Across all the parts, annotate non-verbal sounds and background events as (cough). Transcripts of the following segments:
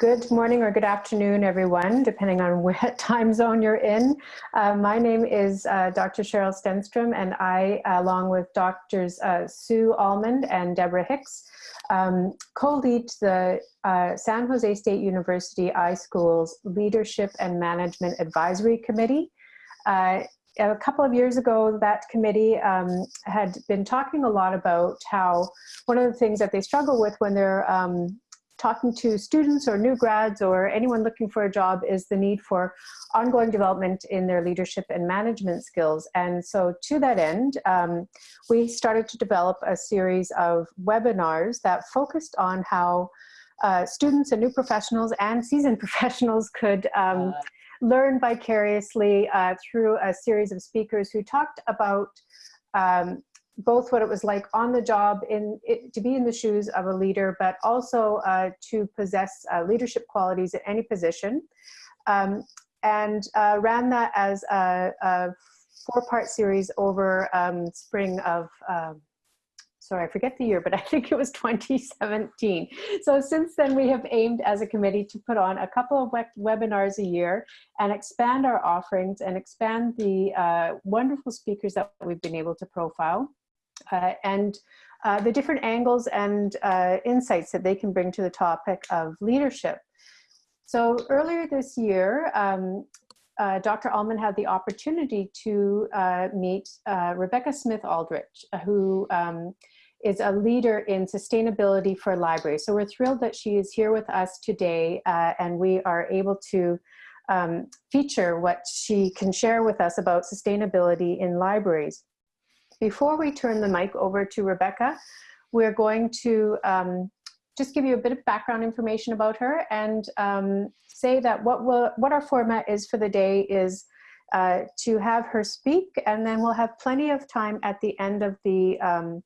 Good morning or good afternoon, everyone, depending on (laughs) what time zone you're in. Uh, my name is uh, Dr. Cheryl Stenstrom, and I, along with Doctors uh, Sue Alman and Deborah Hicks, um, co-lead the uh, San Jose State University iSchools Leadership and Management Advisory Committee. Uh, a couple of years ago, that committee um, had been talking a lot about how one of the things that they struggle with when they're um, talking to students or new grads or anyone looking for a job is the need for ongoing development in their leadership and management skills. And so to that end, um, we started to develop a series of webinars that focused on how uh, students and new professionals and seasoned (laughs) professionals could um, uh. learn vicariously uh, through a series of speakers who talked about um, both what it was like on the job in it, to be in the shoes of a leader, but also uh, to possess uh, leadership qualities at any position. Um, and uh, ran that as a, a four-part series over um, spring of, um, sorry, I forget the year, but (laughs) I think it was 2017. So since then we have aimed as a committee to put on a couple of webinars a year and expand our offerings and expand the uh, wonderful speakers that we've been able to profile uh, and uh, the different angles and uh, insights that they can bring to the topic of leadership. So earlier this year, um, uh, Dr. Alman had the opportunity to uh, meet uh, Rebecca Smith Aldrich, who um, is a leader in sustainability for libraries. So we're thrilled that she is here with us today and we are able to um, feature what she can share with us about sustainability in libraries. Before we turn the mic over to Rebecca, we're going to um, just give you a bit of background information about her and um, say that what, we'll, what our format is for the day is uh, to have her speak and then we'll have plenty of time at the end of the um,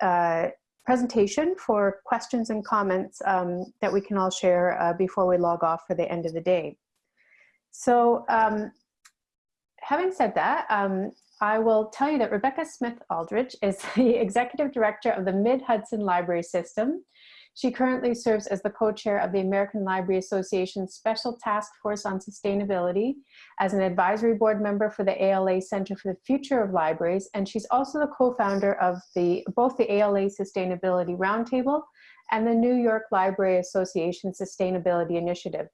uh, presentation for questions and comments um, that we can all share uh, before we log off for the end of the day. So um, having said that, um, I will tell you that Rebecca Smith Aldrich is (laughs) the Executive Director of the Mid-Hudson Library System. She currently serves as the co-chair of the American Library Association Special Task Force on Sustainability as an advisory board member for the ALA Center for the Future of Libraries, and she's also the co-founder of the both the ALA Sustainability Roundtable and the New York Library Association Sustainability Initiative.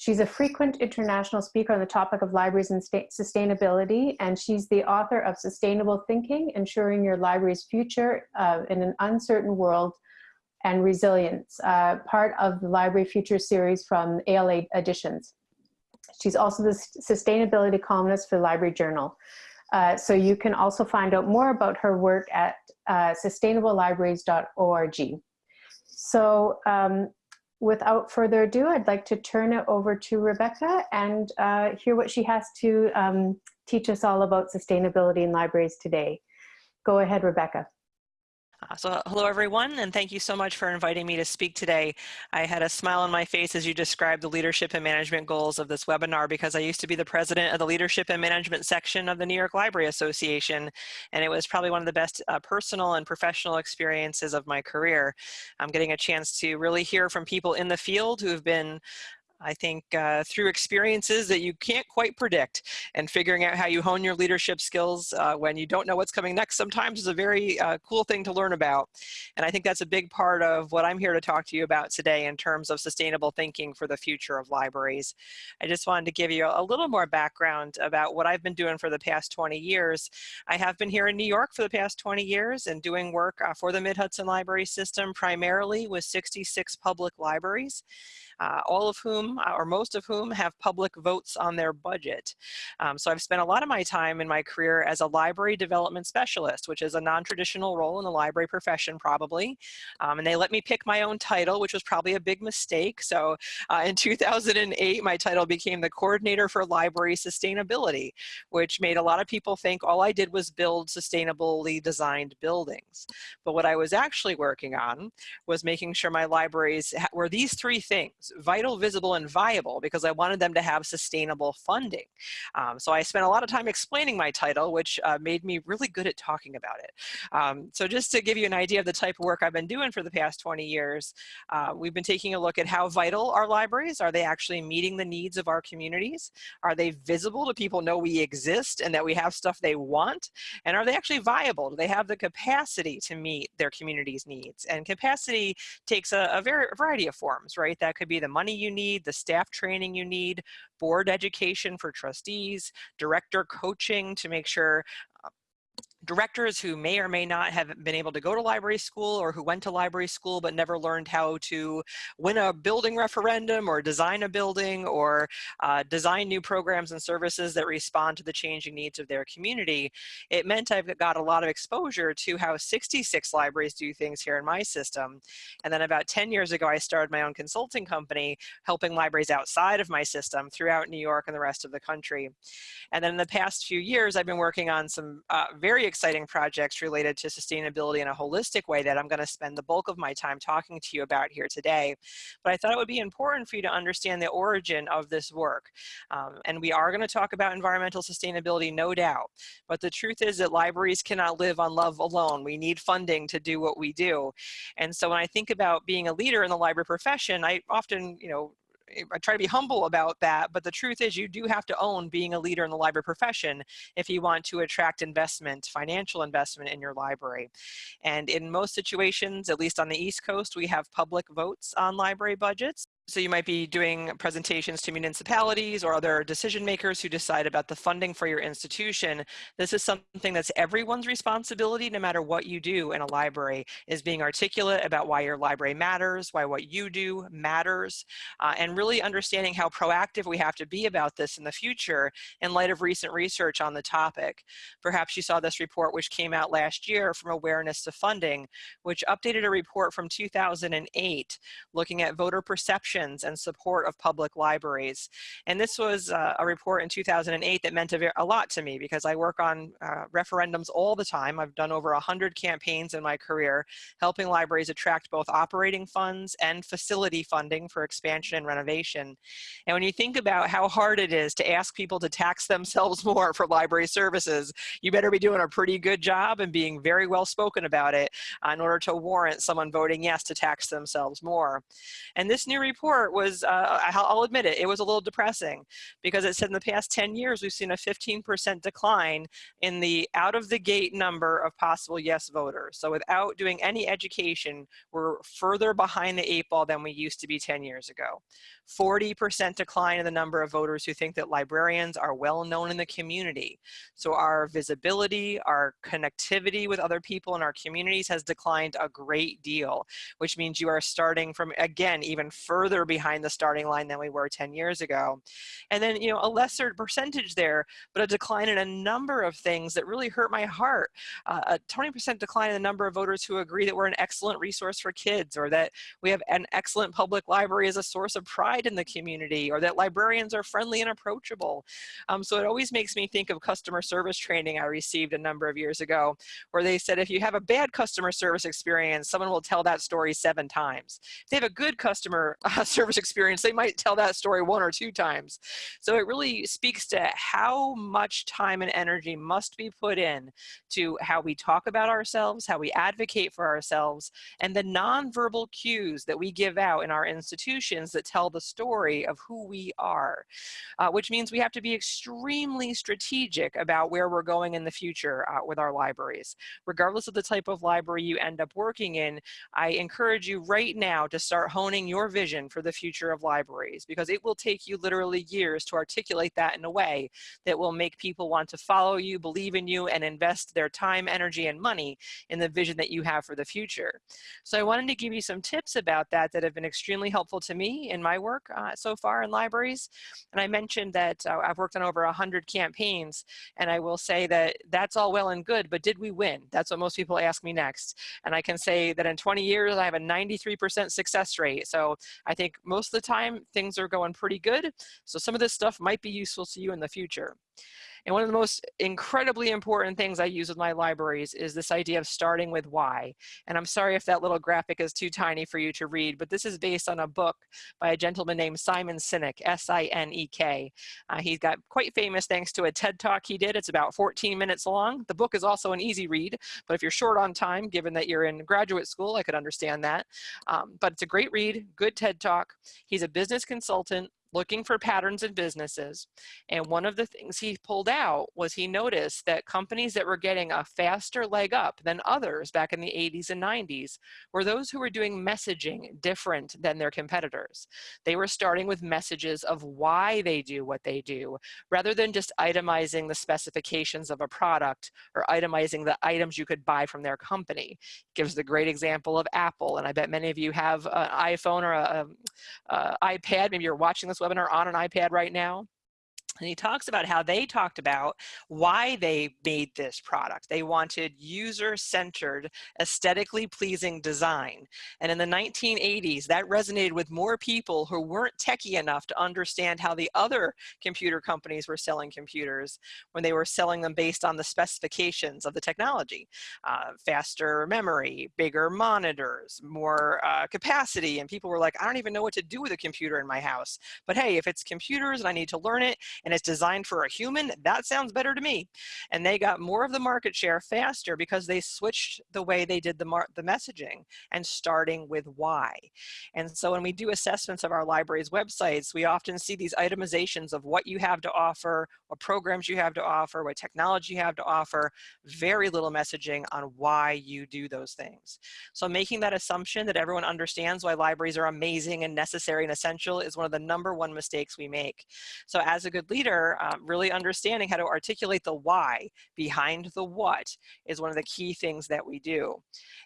She's a frequent international speaker on the topic of libraries and sustainability, and she's the author of Sustainable Thinking, Ensuring Your Library's Future uh, in an Uncertain World and Resilience, uh, part of the Library Future series from ALA Editions. She's also the sustainability columnist for Library Journal. Uh, so you can also find out more about her work at uh, sustainablelibraries.org. So um, without further ado, I'd like to turn it over to Rebecca and uh, hear what she has to um, teach us all about sustainability in libraries today. Go ahead, Rebecca. Uh, so hello everyone and thank you so much for inviting me to speak today. I had a smile on my face as you described the leadership and management goals of this webinar because I used to be the president of the leadership and management section of the New York Library Association and it was probably one of the best uh, personal and professional experiences of my career. I'm getting a chance to really hear from people in the field who've been I think uh, through experiences that you can't quite predict and figuring out how you hone your leadership skills uh, when you don't know what's coming next sometimes is a very uh, cool thing to learn about. And I think that's a big part of what I'm here to talk to you about today in terms of sustainable thinking for the future of libraries. I just wanted to give you a little more background about what I've been doing for the past 20 years. I have been here in New York for the past 20 years and doing work uh, for the Mid-Hudson Library System primarily with 66 public libraries uh, all of whom, uh, or most of whom, have public votes on their budget. Um, so I've spent a lot of my time in my career as a library development specialist, which is a non-traditional role in the library profession probably. Um, and they let me pick my own title, which was probably a big mistake. So uh, in (laughs) 2008, my title became the Coordinator for Library Sustainability, which made a lot of people think all I did was build sustainably designed buildings. But what I was actually working on was making sure my libraries were these three things vital, visible, and viable because I wanted them to have sustainable funding. Um, so I spent a lot of time explaining my title, which uh, made me really good at talking about it. Um, so just to give you an idea of the type of work I've been doing for the past 20 years, uh, we've been taking a look at how vital our libraries. Are they actually meeting the needs of our communities? Are they visible? Do people know we exist and that we have stuff they want? And are they actually viable? Do they have the capacity to meet their community's needs? And capacity takes a, a, very, a variety of forms, right? That could be the money you need, the staff training you need, board education for trustees, director coaching to make sure directors who may or may not have been able to go to library school or who went to library school but never learned how to win a building referendum or design a building or uh, design new programs and services that respond to the changing needs of their community. It meant I've got a lot of exposure to how 66 libraries do things here in my system. And then about 10 years ago, I started my own consulting company helping libraries outside of my system throughout New York and the rest of the country. And then in the past few years, I've been working on some uh, very exciting projects related to sustainability in a holistic way that I'm going to spend the bulk of my time talking to you about here today. But I thought it would be important for you to understand the origin of this work. Um, and we are going to talk about environmental sustainability, no doubt. But the truth is that libraries cannot live on love alone. We need funding to do what we do. And so when I think about being a leader in the library profession, I often, you know, Eh, I try to be humble about that, but the truth is you do have to own being a leader in the library profession if you want to attract investment, financial investment in your library. And in most situations, at least on the East Coast, we have public votes on library budgets. So you might be doing presentations to municipalities or other decision makers who decide about the funding for your institution. This is something that's everyone's responsibility, no matter what you do in a library, is being articulate about why your library matters, why what you do matters, uh, and really understanding how proactive we have to be about this in the future in light of recent research on the topic. Perhaps you saw this report which came out last year from Awareness to Funding, which updated a report from 2008 looking at voter perception and support of public libraries. And this was uh, a report in 2008 that meant a, a, lot to me because I work on uh, referendums all the time. I've done over 100 campaigns in my career, helping libraries attract both operating funds and facility funding for expansion and renovation. And when you think about how hard it is to ask people to tax (laughs) themselves more for library services, you better be doing a pretty good job and being very well spoken about it uh, in order to warrant someone voting yes to tax themselves more. And this new report report was, uh, I'll admit it, it was a little depressing because it said in the past 10 years, we've seen a 15% decline in the out of the gate number of possible yes voters. So without doing any education, we're further behind the eight ball than we used to be 10 years ago. 40% decline in the number of voters who think that librarians are well known in the community. So our visibility, our connectivity with other people in our communities has declined a great deal, which means you are starting from, again, even further behind the starting line than we were 10 years ago. And then, you know, a lesser percentage there, but a decline in a number of things that really hurt my heart. Uh, a 20% decline in the number of voters who agree that we're an excellent resource for kids or that we have an excellent public library as a source of pride in the community or that librarians are friendly and approachable. Um, so it always makes me think of customer service training I received a number of years ago where they said if you have a bad customer service experience, someone will tell that story seven times. If they have a good customer (laughs) service experience, they might tell that story one or two times. So it really speaks to how much time and energy must be put in to how we talk about ourselves, how we advocate for ourselves, and the nonverbal cues that we give out in our institutions that tell the story of who we are, uh, which means we have to be extremely strategic about where we're going in the future uh, with our libraries. Regardless of the type of library you end up working in, I encourage you right now to start honing your vision for the future of libraries because it will take you literally years to articulate that in a way that will make people want to follow you, believe in you, and invest their time, energy, and money in the vision that you have for the future. So I wanted to give you some tips about that that have been extremely helpful to me in my work uh, so far in libraries. And I mentioned that uh, I've worked on over 100 campaigns, and I will say that that's all well and good, but did we win? That's what most people ask me next. And I can say that in 20 years, I have a 93% success rate. So I think most of the time, things are going pretty good. So some of this stuff might be useful to you in the future. And one of the most incredibly important things I use with my libraries is this idea of starting with why. And I'm sorry if that little graphic is too tiny for you to read, but this is based on a book by a gentleman named Simon Sinek, S-I-N-E-K. Uh, he got quite famous thanks to a TED Talk he did. It's about 14 minutes long. The book is also an easy read, but if you're short on time, given that you're in graduate school, I could understand that. Um, but it's a great read, good TED Talk. He's a business consultant looking for patterns in businesses. And one of the things he pulled out was he noticed that companies that were getting a faster leg up than others back in the 80s and 90s were those who were doing messaging different than their competitors. They were starting with messages of why they do what they do, rather than just itemizing the specifications of a product or itemizing the items you could buy from their company. Gives the great example of Apple, and I bet many of you have an iPhone or a, a, a iPad, maybe you're watching this webinar on an iPad right now. And he talks about how they talked about why they made this product. They wanted user-centered, aesthetically pleasing design. And in the 1980s, that resonated with more people who weren't techie enough to understand how the other computer companies were selling computers when they were selling them based on the specifications of the technology. Uh, faster memory, bigger monitors, more uh, capacity, and people were like, I don't even know what to do with a computer in my house. But hey, if it's computers and I need to learn it, and it's designed for a human, that sounds better to me. And they got more of the market share faster because they switched the way they did the, the messaging and starting with why. And so when we do assessments of our library's websites, we often see these itemizations of what you have to offer, what programs you have to offer, what technology you have to offer, very little messaging on why you do those things. So making that assumption that everyone understands why libraries are amazing and necessary and essential is one of the number one mistakes we make. So as a good leader, um, really understanding how to articulate the why behind the what is one of the key things that we do.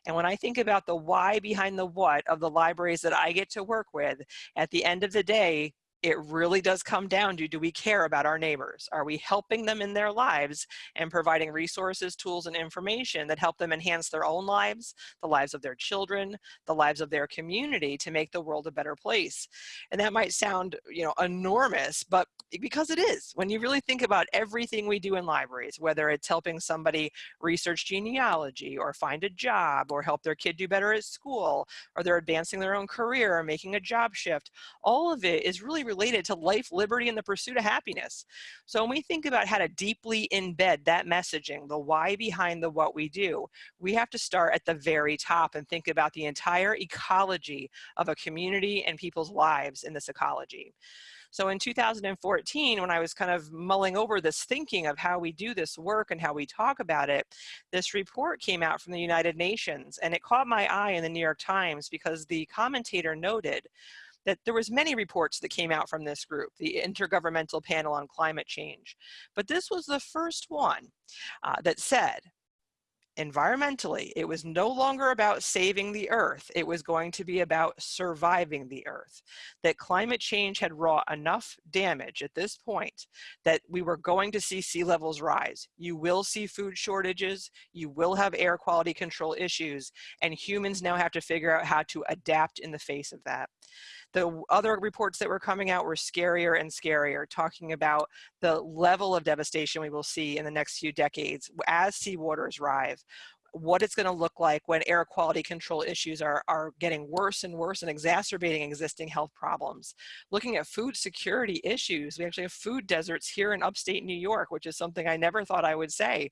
And when I think about the why behind the what of the libraries that I get to work with, at the end of the day, it really does come down to do we care about our neighbors? Are we helping them in their lives and providing resources, tools, and information that help them enhance their own lives, the lives of their children, the lives of their community to make the world a better place? And that might sound, you know, enormous, but because it is. When you really think about everything we do in libraries, whether it's helping somebody research genealogy or find a job or help their kid do better at school, or they're advancing their own career or making a job shift, all of it is really related to life, liberty, and the pursuit of happiness. So when we think about how to deeply embed that messaging, the why behind the what we do, we have to start at the very top and think about the entire ecology of a community and people's lives in this ecology. So in 2014, when I was kind of mulling over this thinking of how we do this work and how we talk about it, this report came out from the United Nations and it caught my eye in the New York Times because the commentator noted that there was many reports that came out from this group, the Intergovernmental Panel on Climate Change. But this was the first one uh, that said environmentally, it was no longer about saving the earth. It was going to be about surviving the earth. That climate change had wrought enough damage at this point that we were going to see sea levels rise. You will see food shortages. You will have air quality control issues. And humans now have to figure out how to adapt in the face of that. The other reports that were coming out were scarier and scarier, talking about the level of devastation we will see in the next few decades as seawaters rise, what it's going to look like when air quality control issues are, are getting worse and worse and exacerbating existing health problems. Looking at food security issues, we actually have food deserts here in upstate New York, which is something I never thought I would say.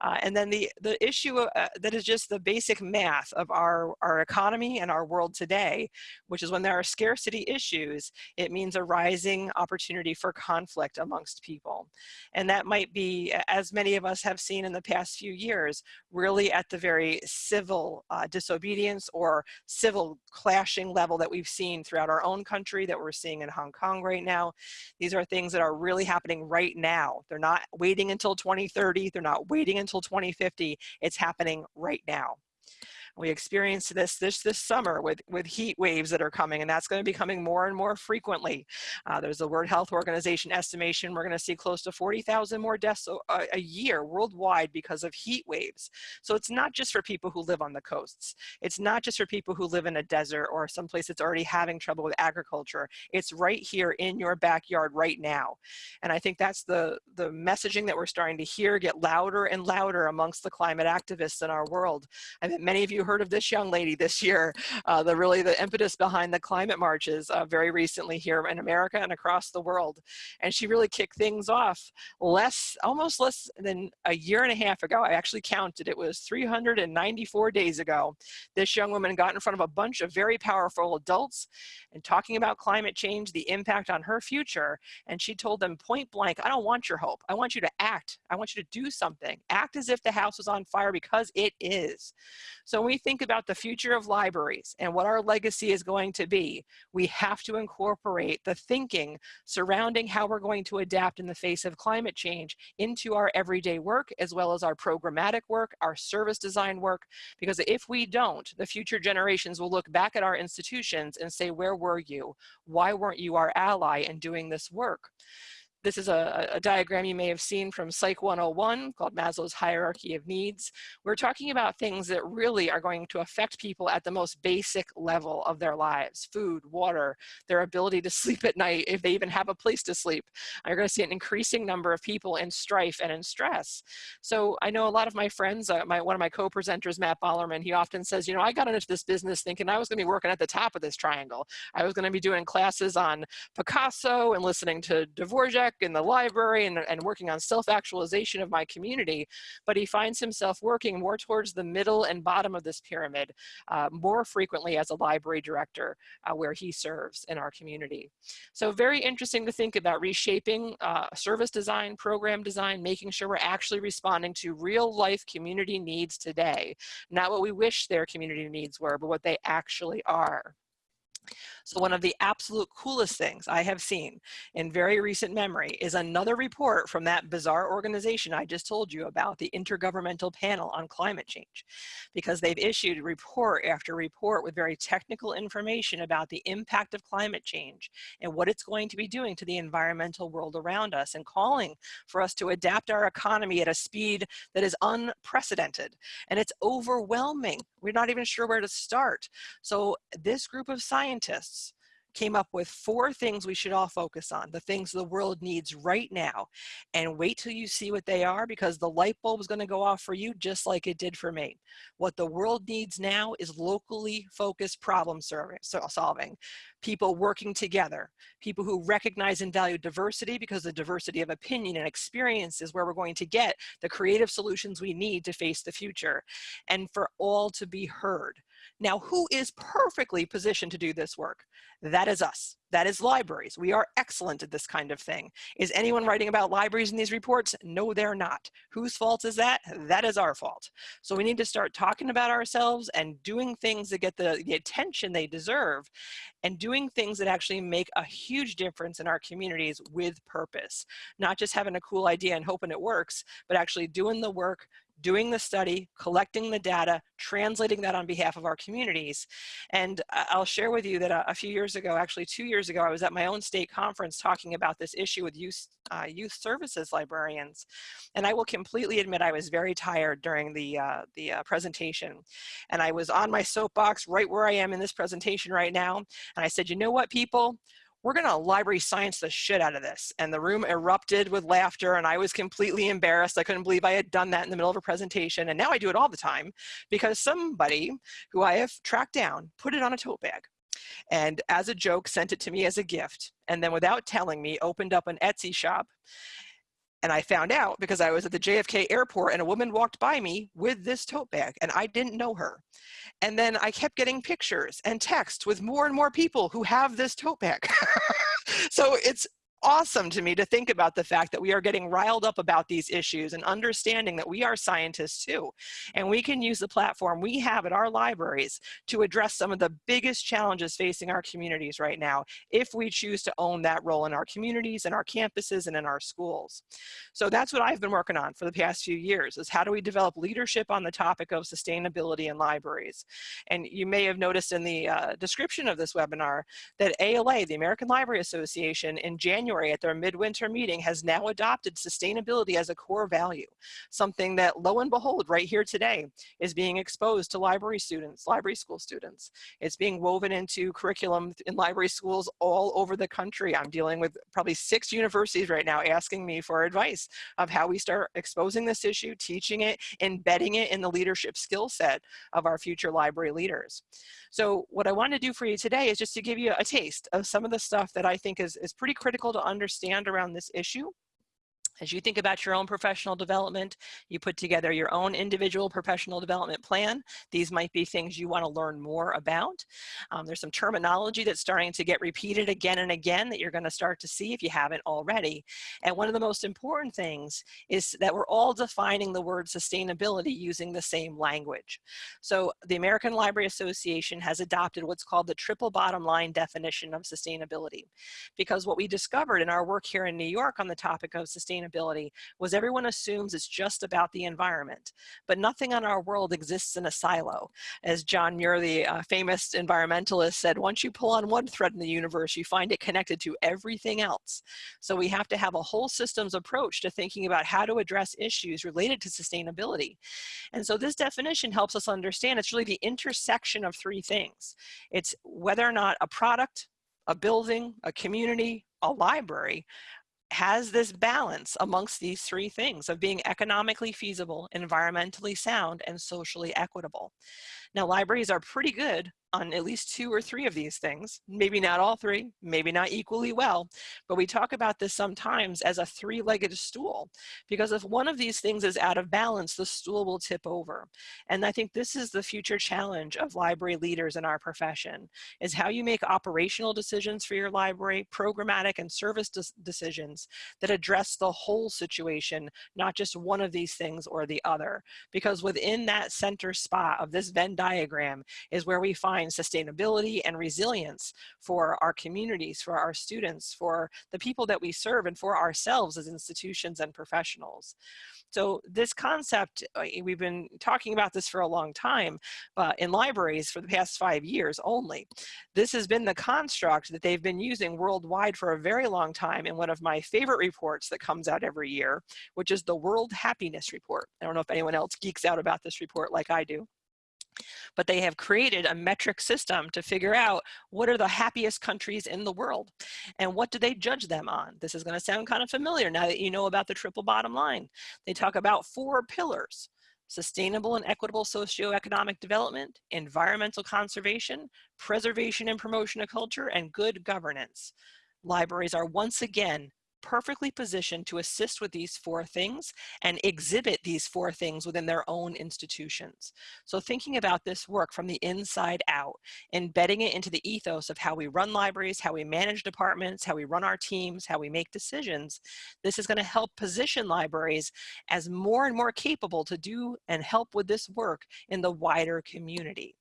Uh, and then the, the issue uh, that is just the basic math of our, our economy and our world today, which is when there are scarcity issues, it means a rising opportunity for conflict amongst people. And that might be, as many of us have seen in the past few years, really at the very civil uh, disobedience or civil clashing level that we've seen throughout our own country that we're seeing in Hong Kong right now. These are things that are really happening right now. They're not waiting until 2030. They're not waiting until 2050. It's happening right now. We experienced this this this summer with, with heat waves that are coming, and that's going to be coming more and more frequently. Uh, there's a World Health Organization estimation we're going to see close to 40,000 more deaths a, a year worldwide because of heat waves. So it's not just for people who live on the coasts. It's not just for people who live in a desert or someplace that's already having trouble with agriculture. It's right here in your backyard right now. And I think that's the, the messaging that we're starting to hear get louder and louder amongst the climate activists in our world. I bet many of you heard of this young lady this year, uh, the really the impetus behind the climate marches uh, very recently here in America and across the world. And she really kicked things off less, almost less than a year and a half ago. I actually counted, it was 394 days ago. This young woman got in front of a bunch of very powerful adults and talking about climate change, the impact on her future. And she told them point blank, I don't want your hope. I want you to act. I want you to do something. Act as if the house was on fire because it is. So when we think about the future of libraries and what our legacy is going to be, we have to incorporate the thinking surrounding how we're going to adapt in the face of climate change into our everyday work, as well as our programmatic work, our service design work, because if we don't, the future generations will look back at our institutions and say, where were you? Why weren't you our ally in doing this work? This is a, a, diagram you may have seen from Psych 101 called Maslow's Hierarchy of Needs. We're talking about things that really are going to affect people at the most basic level of their lives. Food, water, their ability to (laughs) sleep at night, if they even have a place to sleep. You're gonna see an increasing number of people in strife and in stress. So I know a lot of my friends, uh, my, one of my co-presenters, Matt Bollerman, he often says, you know, I got into this business thinking I was gonna be working at the top of this triangle. I was gonna be doing classes on Picasso and listening to Dvorak in the library and, and working on self-actualization of my community, but he finds himself working more towards the middle and bottom of this pyramid uh, more frequently as a library director uh, where he serves in our community. So very interesting to think about reshaping uh, service design, program design, making sure we're actually responding to real life community needs today, not what we wish their community needs were, but what they actually are. So one of the absolute coolest things I have seen in very recent memory is another report from that bizarre organization I just told you about, the Intergovernmental Panel on Climate Change, because they've issued report after report with very technical information about the impact of climate change and what it's going to be doing to the environmental world around us and calling for us to adapt our economy at a speed that is unprecedented. And it's overwhelming. We're not even sure where to start. So this group of scientists came up with four things we should all focus on, the things the world needs right now. And wait till you see what they are because the light bulb is going to go off for you just like it did for me. What the world needs now is locally focused problem solving, people working together, people who recognize and value diversity because the diversity of opinion and experience is where we're going to get the creative solutions we need to face the future and for all to be heard. Now, who is perfectly positioned to do this work? That is us. That is libraries. We are excellent at this kind of thing. Is anyone writing about libraries in these reports? No, they're not. Whose fault is that? That is our fault. So we need to start talking about ourselves and doing things that get the, the attention they deserve and doing things that actually make a huge difference in our communities with purpose. Not just having a cool idea and hoping it works, but actually doing the work, doing the study, collecting the data, translating that on behalf of our communities. And I'll share with you that a, a, few years ago, actually two years ago, I was at my own state conference talking about this issue with youth, uh, youth services librarians. And I will completely admit I was very tired during the, uh, the uh, presentation. And I was on my soapbox right where I am in this presentation right now. And I said, you know what, people? We're to library science the shit out of this. And the room erupted with laughter and I was completely embarrassed. I couldn't believe I had done that in the middle of a presentation. And now I do it all the time because somebody who I have tracked down put it on a tote bag and as a joke sent it to me as a gift. And then without telling me, opened up an Etsy shop and I found out because I was at the JFK airport and a woman walked by me with this tote bag and I didn't know her. And then I kept getting pictures and texts with more and more people who have this tote bag. (laughs) so it's awesome to me to think about the fact that we are getting riled up about these issues and understanding that we are scientists too. And we can use the platform we have at our libraries to address some of the biggest challenges facing our communities right now if we choose to own that role in our communities and our campuses and in our schools. So that's what I've been working on for the past few years is how do we develop leadership on the topic of sustainability in libraries. And you may have noticed in the uh, description of this webinar that ALA, the American Library Association, in January at their midwinter meeting has now adopted sustainability as a core value, something that lo and behold right here today is being exposed to library students, library school students. It's being woven into curriculum in library schools all over the country. I'm dealing with probably six universities right now asking me for advice of how we start exposing this issue, teaching it, embedding it in the leadership skill set of our future library leaders. So what I want to do for you today is just to give you a taste of some of the stuff that I think is, is pretty critical to understand around this issue. As you think about your own professional development, you put together your own individual professional development plan. These might be things you want to learn more about. Um, there's some terminology that's starting to get repeated again and again that you're going to start to see if you haven't already. And one of the most important things is that we're all defining the word sustainability using the same language. So the American Library Association has adopted what's called the triple bottom line definition of sustainability. Because what we discovered in our work here in New York on the topic of sustainability sustainability was everyone assumes it's just about the environment, but nothing on our world exists in a silo. As John Muir, the uh, famous environmentalist said, once you pull on one thread in the universe, you find it connected to everything else. So we have to have a whole systems approach to thinking about how to address issues related to sustainability. And so this definition helps us understand it's really the intersection of three things. It's whether or not a product, a building, a community, a library has this balance amongst these three things of being economically feasible, environmentally sound, and socially equitable. Now, libraries are pretty good on at least two or three of these things, maybe not all three, maybe not equally well, but we talk about this sometimes as a three-legged stool, because if one of these things is out of balance, the stool will tip over. And I think this is the future challenge of library leaders in our profession, is how you make operational decisions for your library, programmatic and service decisions that address the whole situation, not just one of these things or the other. Because within that center spot of this Venn diagram is where we find sustainability and resilience for our communities, for our students, for the people that we serve, and for ourselves as institutions and professionals. So this concept, uh, we've been talking about this for a long time, but in libraries for the past five years only. This has been the construct that they've been using worldwide for a very long time in one of my favorite reports that comes out every year, which is the World Happiness Report. I don't know if anyone else geeks out about this report like I do but they have created a metric system to figure out what are the happiest countries in the world and what do they judge them on. This is going to sound kind of familiar now that you know about the triple bottom line. They talk about four pillars sustainable and equitable socioeconomic development, environmental conservation, preservation and promotion of culture, and good governance. Libraries are once again perfectly positioned to assist with these four things and exhibit these four things within their own institutions. So thinking about this work from the inside out, embedding it into the ethos of how we run libraries, how we manage departments, how we run our teams, how we make decisions, this is gonna help position libraries as more and more capable to do and help with this work in the wider community.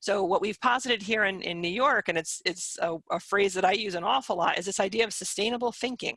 So what we've posited here in, in New York, and it's, it's a, a, phrase that I use an awful lot, is this idea of sustainable thinking.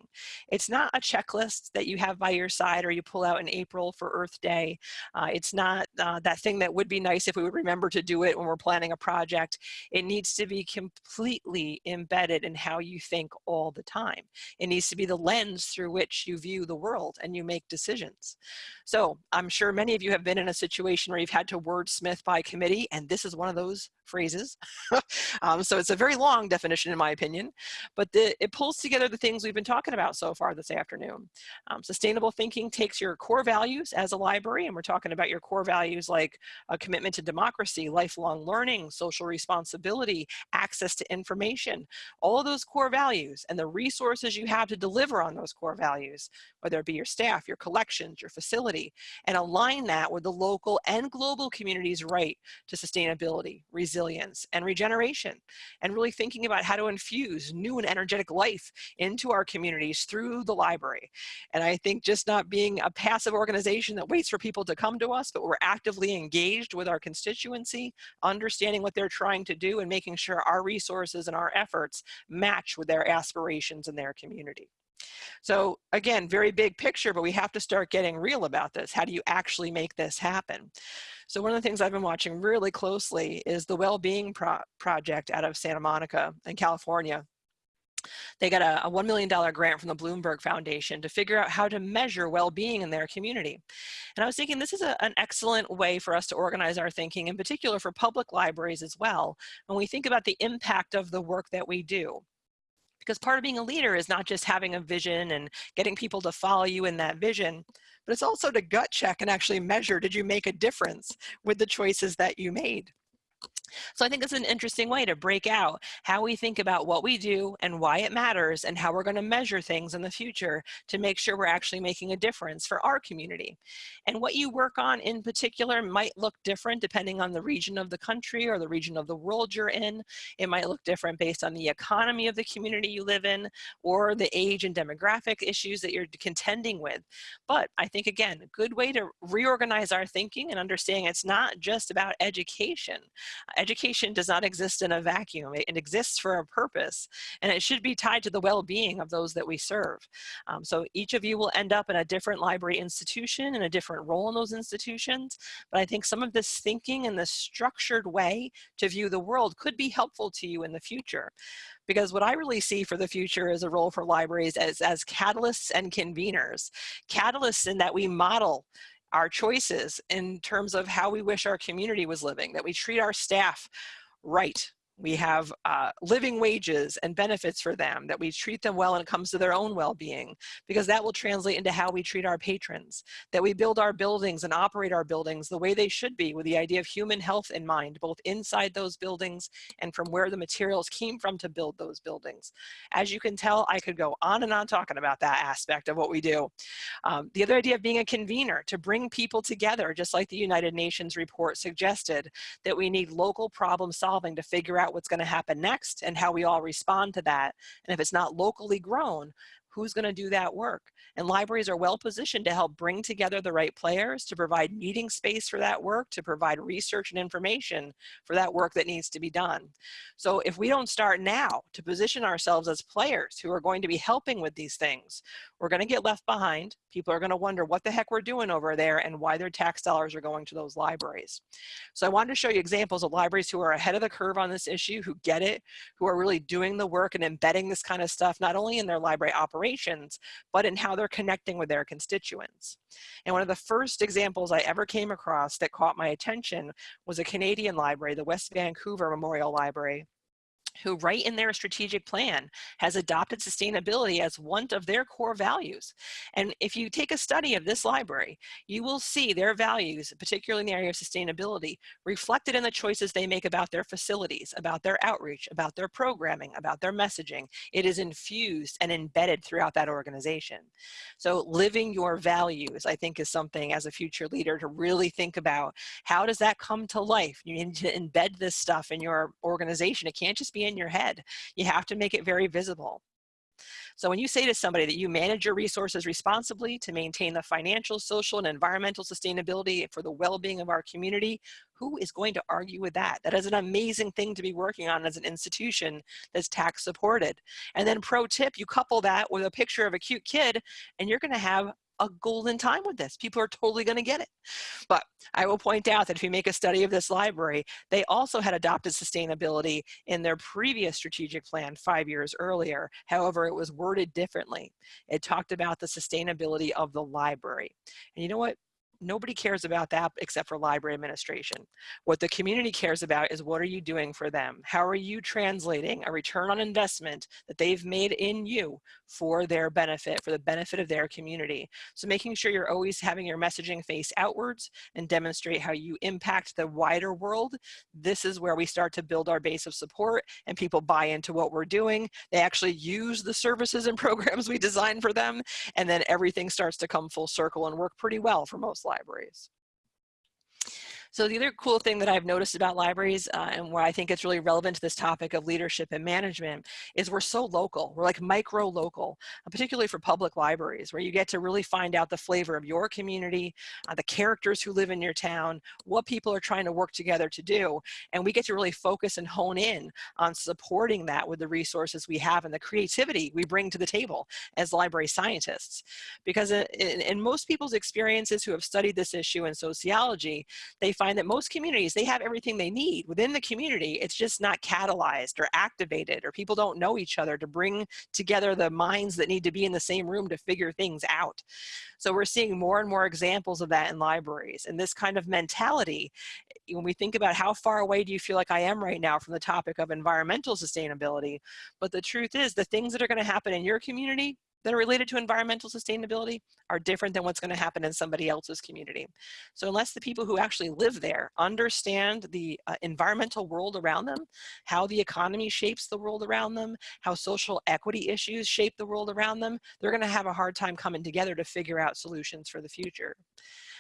It's not a checklist that you have by your side or you pull out in April for Earth Day. Uh, it's not uh, that thing that would be nice if we would remember to do it when we're planning a project. It needs to be completely embedded in how you think all the time. It needs to be the lens through which you view the world and you make decisions. So I'm sure many of you have been in a situation where you've had to wordsmith by committee, and this is one of those phrases. (laughs) um, so it's a very long definition in my opinion, but the, it pulls together the things we've been talking about so far this afternoon. Um, sustainable thinking takes your core values as a library, and we're talking about your core values like a commitment to democracy, lifelong learning, social responsibility, access to information, all of those core values and the resources you have to deliver on those core values, whether it be your staff, your collections, your facility, and align that with the local and global community's right to sustainability, resilience, resilience and regeneration and really thinking about how to infuse new and energetic life into our communities through the library. And I think just not being a passive organization that waits for people to come to us, but we're actively engaged with our constituency, understanding what they're trying to do and making sure our resources and our efforts match with their aspirations in their community. So again, very big picture, but we have to start getting real about this. How do you actually make this happen? So one of the things I've been watching really closely is the Well-Being Pro Project out of Santa Monica in California. They got a, a $1 million grant from the Bloomberg Foundation to figure out how to measure well-being in their community. And I was thinking this is a, an excellent way for us to organize our thinking, in particular for public libraries as well, when we think about the impact of the work that we do because part of being a leader is not just having a vision and getting people to follow you in that vision, but it's also to gut check and actually measure, did you make a difference with the choices that you made? So I think it's an interesting way to break out how we think about what we do and why it matters and how we're going to measure things in the future to make sure we're actually making a difference for our community. And what you work on in particular might look different depending on the region of the country or the region of the world you're in. It might look different based on the economy of the community you live in or the age and demographic issues that you're contending with. But I think again, a good way to reorganize our thinking and understanding it's not just about education education does not exist in a vacuum. It, it, exists for a purpose and it should be tied to the well-being of those that we serve. Um, so each of you will end up in a different library institution and a different role in those institutions. But I think some of this thinking and this structured way to view the world could be helpful to you in the future because what I really see for the future is a role for libraries as, as catalysts and conveners. Catalysts in that we model our choices in terms of how we wish our community was living, that we treat our staff right, we have uh, living wages and benefits for them, that we treat them well when it comes to their own well-being, because that will translate into how we treat our patrons, that we build our buildings and operate our buildings the way they should be with the idea of human health in mind, both inside those buildings and from where the materials came from to build those buildings. As you can tell, I could go on and on talking about that aspect of what we do. Um, the other idea of being a convener, to bring people together, just like the United Nations report suggested, that we need local problem solving to figure out out what's going to happen next and how we all respond to that. And if it's not locally grown, who's going to do that work? And libraries are well positioned to help bring together the right players, to provide meeting space for that work, to provide research and information for that work that needs to be done. So if we don't start now to position ourselves as players who are going to be helping with these things, we're going to get left behind. People are going to wonder what the heck we're doing over there and why their tax dollars are going to those libraries. So I wanted to show you examples of libraries who are ahead of the curve on this issue, who get it, who are really doing the work and embedding this kind of stuff, not only in their library operations, but in how they're connecting with their constituents. And one of the first examples I ever came across that caught my attention was a Canadian library, the West Vancouver Memorial Library who right in their strategic plan has adopted sustainability as one of their core values. And if you take a study of this library, you will see their values, particularly in the area of sustainability, reflected in the choices they make about their facilities, about their outreach, about their programming, about their messaging. It is infused and embedded throughout that organization. So living your values, I think, is something as a future leader to really think about. How does that come to life? You need to embed this stuff in your organization. It can't just be in your head. You have to make it very visible. So when you say to somebody that you manage your resources responsibly to maintain the financial, social, and environmental sustainability for the well-being of our community, who is going to argue with that? That is an amazing thing to be working on as an institution that's tax supported. And then pro tip, you couple that with a picture of a cute kid and you're gonna have a golden time with this. People are totally going to get it. But I will point out that if you make a study of this library, they also had adopted sustainability in their previous strategic plan five years earlier. However, it was worded differently. It talked about the sustainability of the library. And you know what? Nobody cares about that except for library administration. What the community cares about is what are you doing for them? How are you translating a return on investment that they've made in you for their benefit, for the benefit of their community? So making sure you're always having your messaging face outwards and demonstrate how you impact the wider world. This is where we start to build our base of support and people buy into what we're doing. They actually use the services and (laughs) programs we design for them and then everything starts to come full circle and work pretty well for most libraries. So the other cool thing that I've noticed about libraries uh, and why I think it's really relevant to this topic of leadership and management is we're so local. We're like micro local, uh, particularly for public libraries where you get to really find out the flavor of your community, uh, the characters who live in your town, what people are trying to work together to do. And we get to really focus and hone in on supporting that with the resources we have and the creativity we bring to the table as library scientists. Because in, in most people's experiences who have studied this issue in sociology, they find that most communities, they have everything they need within the community. It's just not catalyzed or activated or people don't know each other to bring together the minds that need to be in the same room to figure things out. So we're seeing more and more examples of that in libraries. And this kind of mentality, eh, when we think about how far away do you feel like I am right now from the topic of environmental sustainability, but the truth is the things that are gonna happen in your community that are related to environmental sustainability are different than what's going to happen in somebody else's community. So unless the people who actually live there understand the uh, environmental world around them, how the economy shapes the world around them, how social equity issues shape the world around them, they're going to have a hard time coming together to figure out solutions for the future.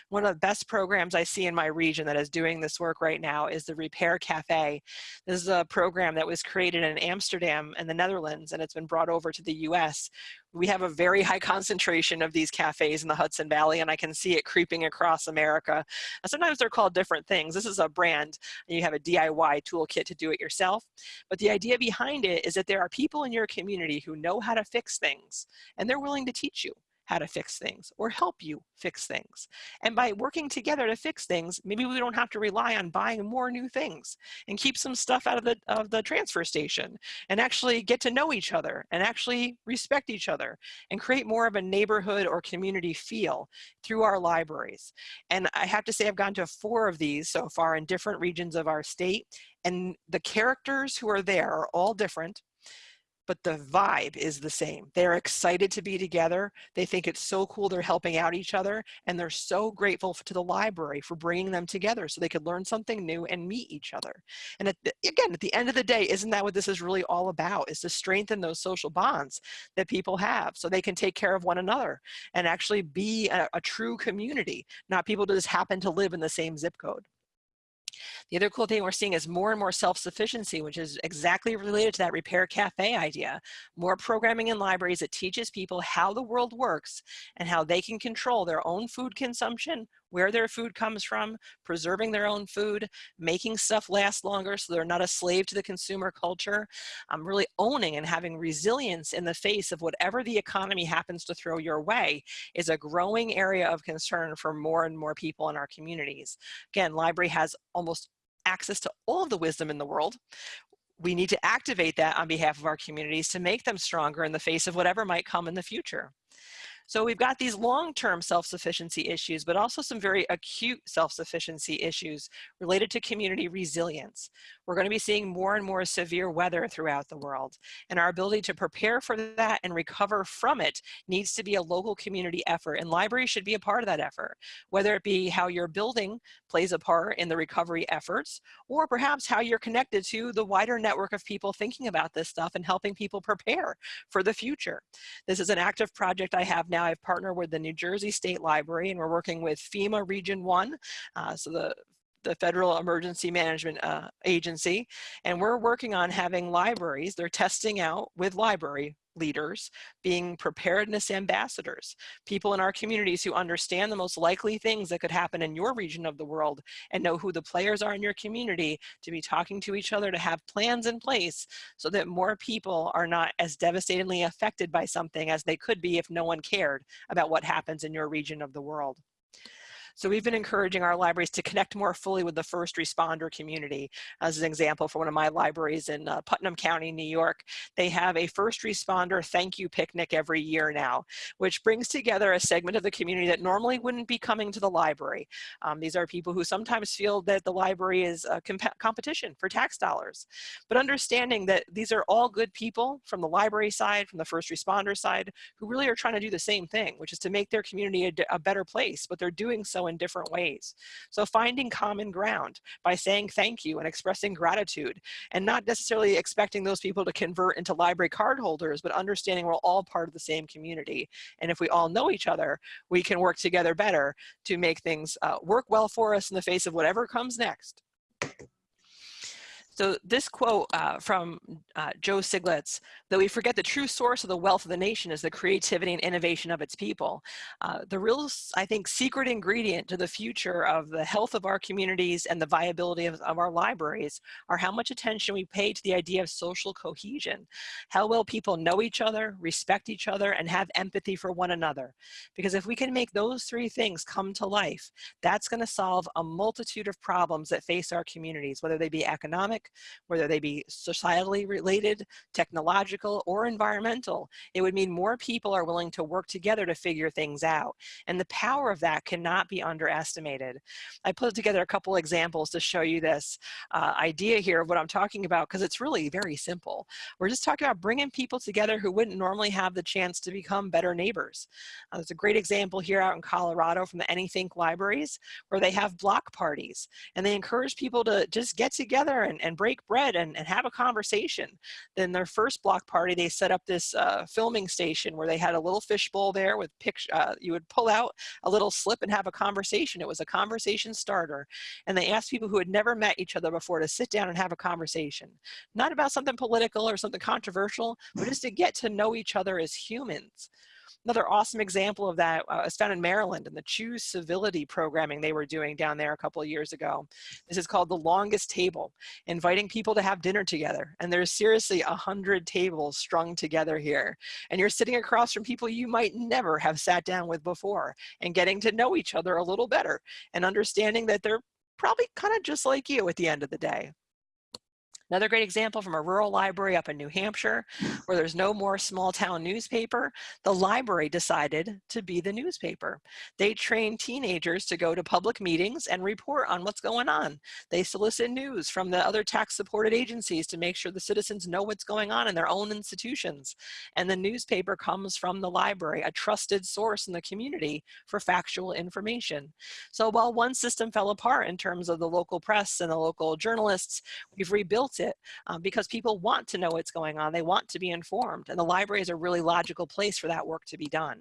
One of the best programs I see in my region that is doing this work right now is the Repair Cafe. This is a program that was created in Amsterdam and the Netherlands, and it's been brought over to the US. We have a very (laughs) high concentration of these cafes in the Hudson Valley, and I can see it creeping across America. Sometimes they're called different things. This is a brand, and you have a DIY toolkit to do it yourself. But the idea behind it is that there are people in your community who know how to fix things, and they're willing to teach you how to fix things or help you fix things. And by working together to fix things, maybe we don't have to rely on buying more new things and keep some stuff out of the, of the transfer station and actually get to know each other and actually respect each other and create more of a neighborhood or community feel through our libraries. And I have to say I've gone to four of these so far in different regions of our state and the characters who are there are all different but the vibe is the same. They're excited to be together. They think it's so cool they're helping out each other and they're so grateful to the library for bringing them together so they could learn something new and meet each other. And at the, again, at the end of the day, isn't that what this is really all about is to strengthen those social bonds that people have so they can take care of one another and actually be a, a true community, not people that just happen to live in the same zip code. The other cool thing we're seeing is more and more self-sufficiency, which is exactly related to that repair cafe idea. More programming in libraries that teaches people how the world works and how they can control their own food consumption, where their food comes from, preserving their own food, making stuff last longer so they're not a slave to the consumer culture, um, really owning and having resilience in the face of whatever the economy happens to throw your way is a growing area of concern for more and more people in our communities. Again, library has almost access to all of the wisdom in the world we need to activate that on behalf of our communities to make them stronger in the face of whatever might come in the future. So we've got these long-term self-sufficiency issues, but also some very acute self-sufficiency issues related to community resilience. We're going to be seeing more and more severe weather throughout the world, and our ability to prepare for that and recover from it needs to be a local community effort, and libraries should be a part of that effort, whether it be how your building plays a part in the recovery efforts, or perhaps how you're connected to the wider network of people thinking about this stuff and helping people prepare for the future. This is an active project I have now now I've partnered with the New Jersey State Library and we're working with FEMA Region 1, uh, so the the Federal Emergency Management uh, Agency, and we're working on having libraries, they're testing out with library leaders being preparedness ambassadors, people in our communities who understand the most likely things that could happen in your region of the world and know who the players are in your community to be talking to each other to have plans in place so that more people are not as devastatingly affected by something as they could be if no one cared about what happens in your region of the world. So we've been encouraging our libraries to connect more fully with the first responder community. As an example, for one of my libraries in uh, Putnam County, New York, they have a first responder thank you picnic every year now, which brings together a segment of the community that normally wouldn't be coming to the library. Um, these are people who sometimes feel that the library is a comp competition for tax dollars, but understanding that these are all good people from the library side, from the first responder side, who really are trying to do the same thing, which is to make their community a, a better place, but they're doing so in different ways. So finding common ground by saying thank you and expressing gratitude and not necessarily expecting those people to convert into library card holders, but understanding we're all part of the same community. And if we all know each other, we can work together better to make things uh, work well for us in the face of whatever comes next. So this quote uh, from uh, Joe Stiglitz, that we forget the true source of the wealth of the nation is the creativity and innovation of its people. Uh, the real, I think, secret ingredient to the future of the health of our communities and the viability of, of our libraries are how much attention we pay to the idea of social cohesion. How well people know each other, respect each other, and have empathy for one another. Because if we can make those three things come to life, that's gonna solve a multitude of problems that face our communities, whether they be economic, whether they be societally related, technological, or environmental. It would mean more people are willing to work together to figure things out. And the power of that cannot be underestimated. I put together a couple examples to show you this uh, idea here of what I'm talking about because it's really very simple. We're just talking about bringing people together who wouldn't normally have the chance to become better neighbors. Uh, there's a great example here out in Colorado from the Anythink libraries where they have block parties and they encourage people to just get together and, and break bread and, and have a conversation. Then their first block party, they set up this uh, filming station where they had a little fishbowl there with picture. Uh, you would pull out a little slip and have a conversation. It was a conversation starter. And they asked people who had never met each other before to sit down and have a conversation. Not about something political or something controversial, but just to get to know each other as humans. Another awesome example of that uh, is found in Maryland in the Choose Civility programming they were doing down there a couple of years ago. This is called the longest table, inviting people to have dinner together. And there's seriously a hundred tables strung together here. And you're sitting across from people you might never have sat down with before and getting to know each other a little better and understanding that they're probably kind of just like you at the end of the day. Another great example from a rural library up in New Hampshire, where there's no more small town newspaper, the library decided to be the newspaper. They train teenagers to go to public meetings and report on what's going on. They solicit news from the other tax supported agencies to make sure the citizens know what's going on in their own institutions. And the newspaper comes from the library, a trusted source in the community for factual information. So while one system fell apart in terms of the local press and the local journalists, we've rebuilt it um, because people want to know what's going on. They want to be informed and the library is a really logical place for that work to be done.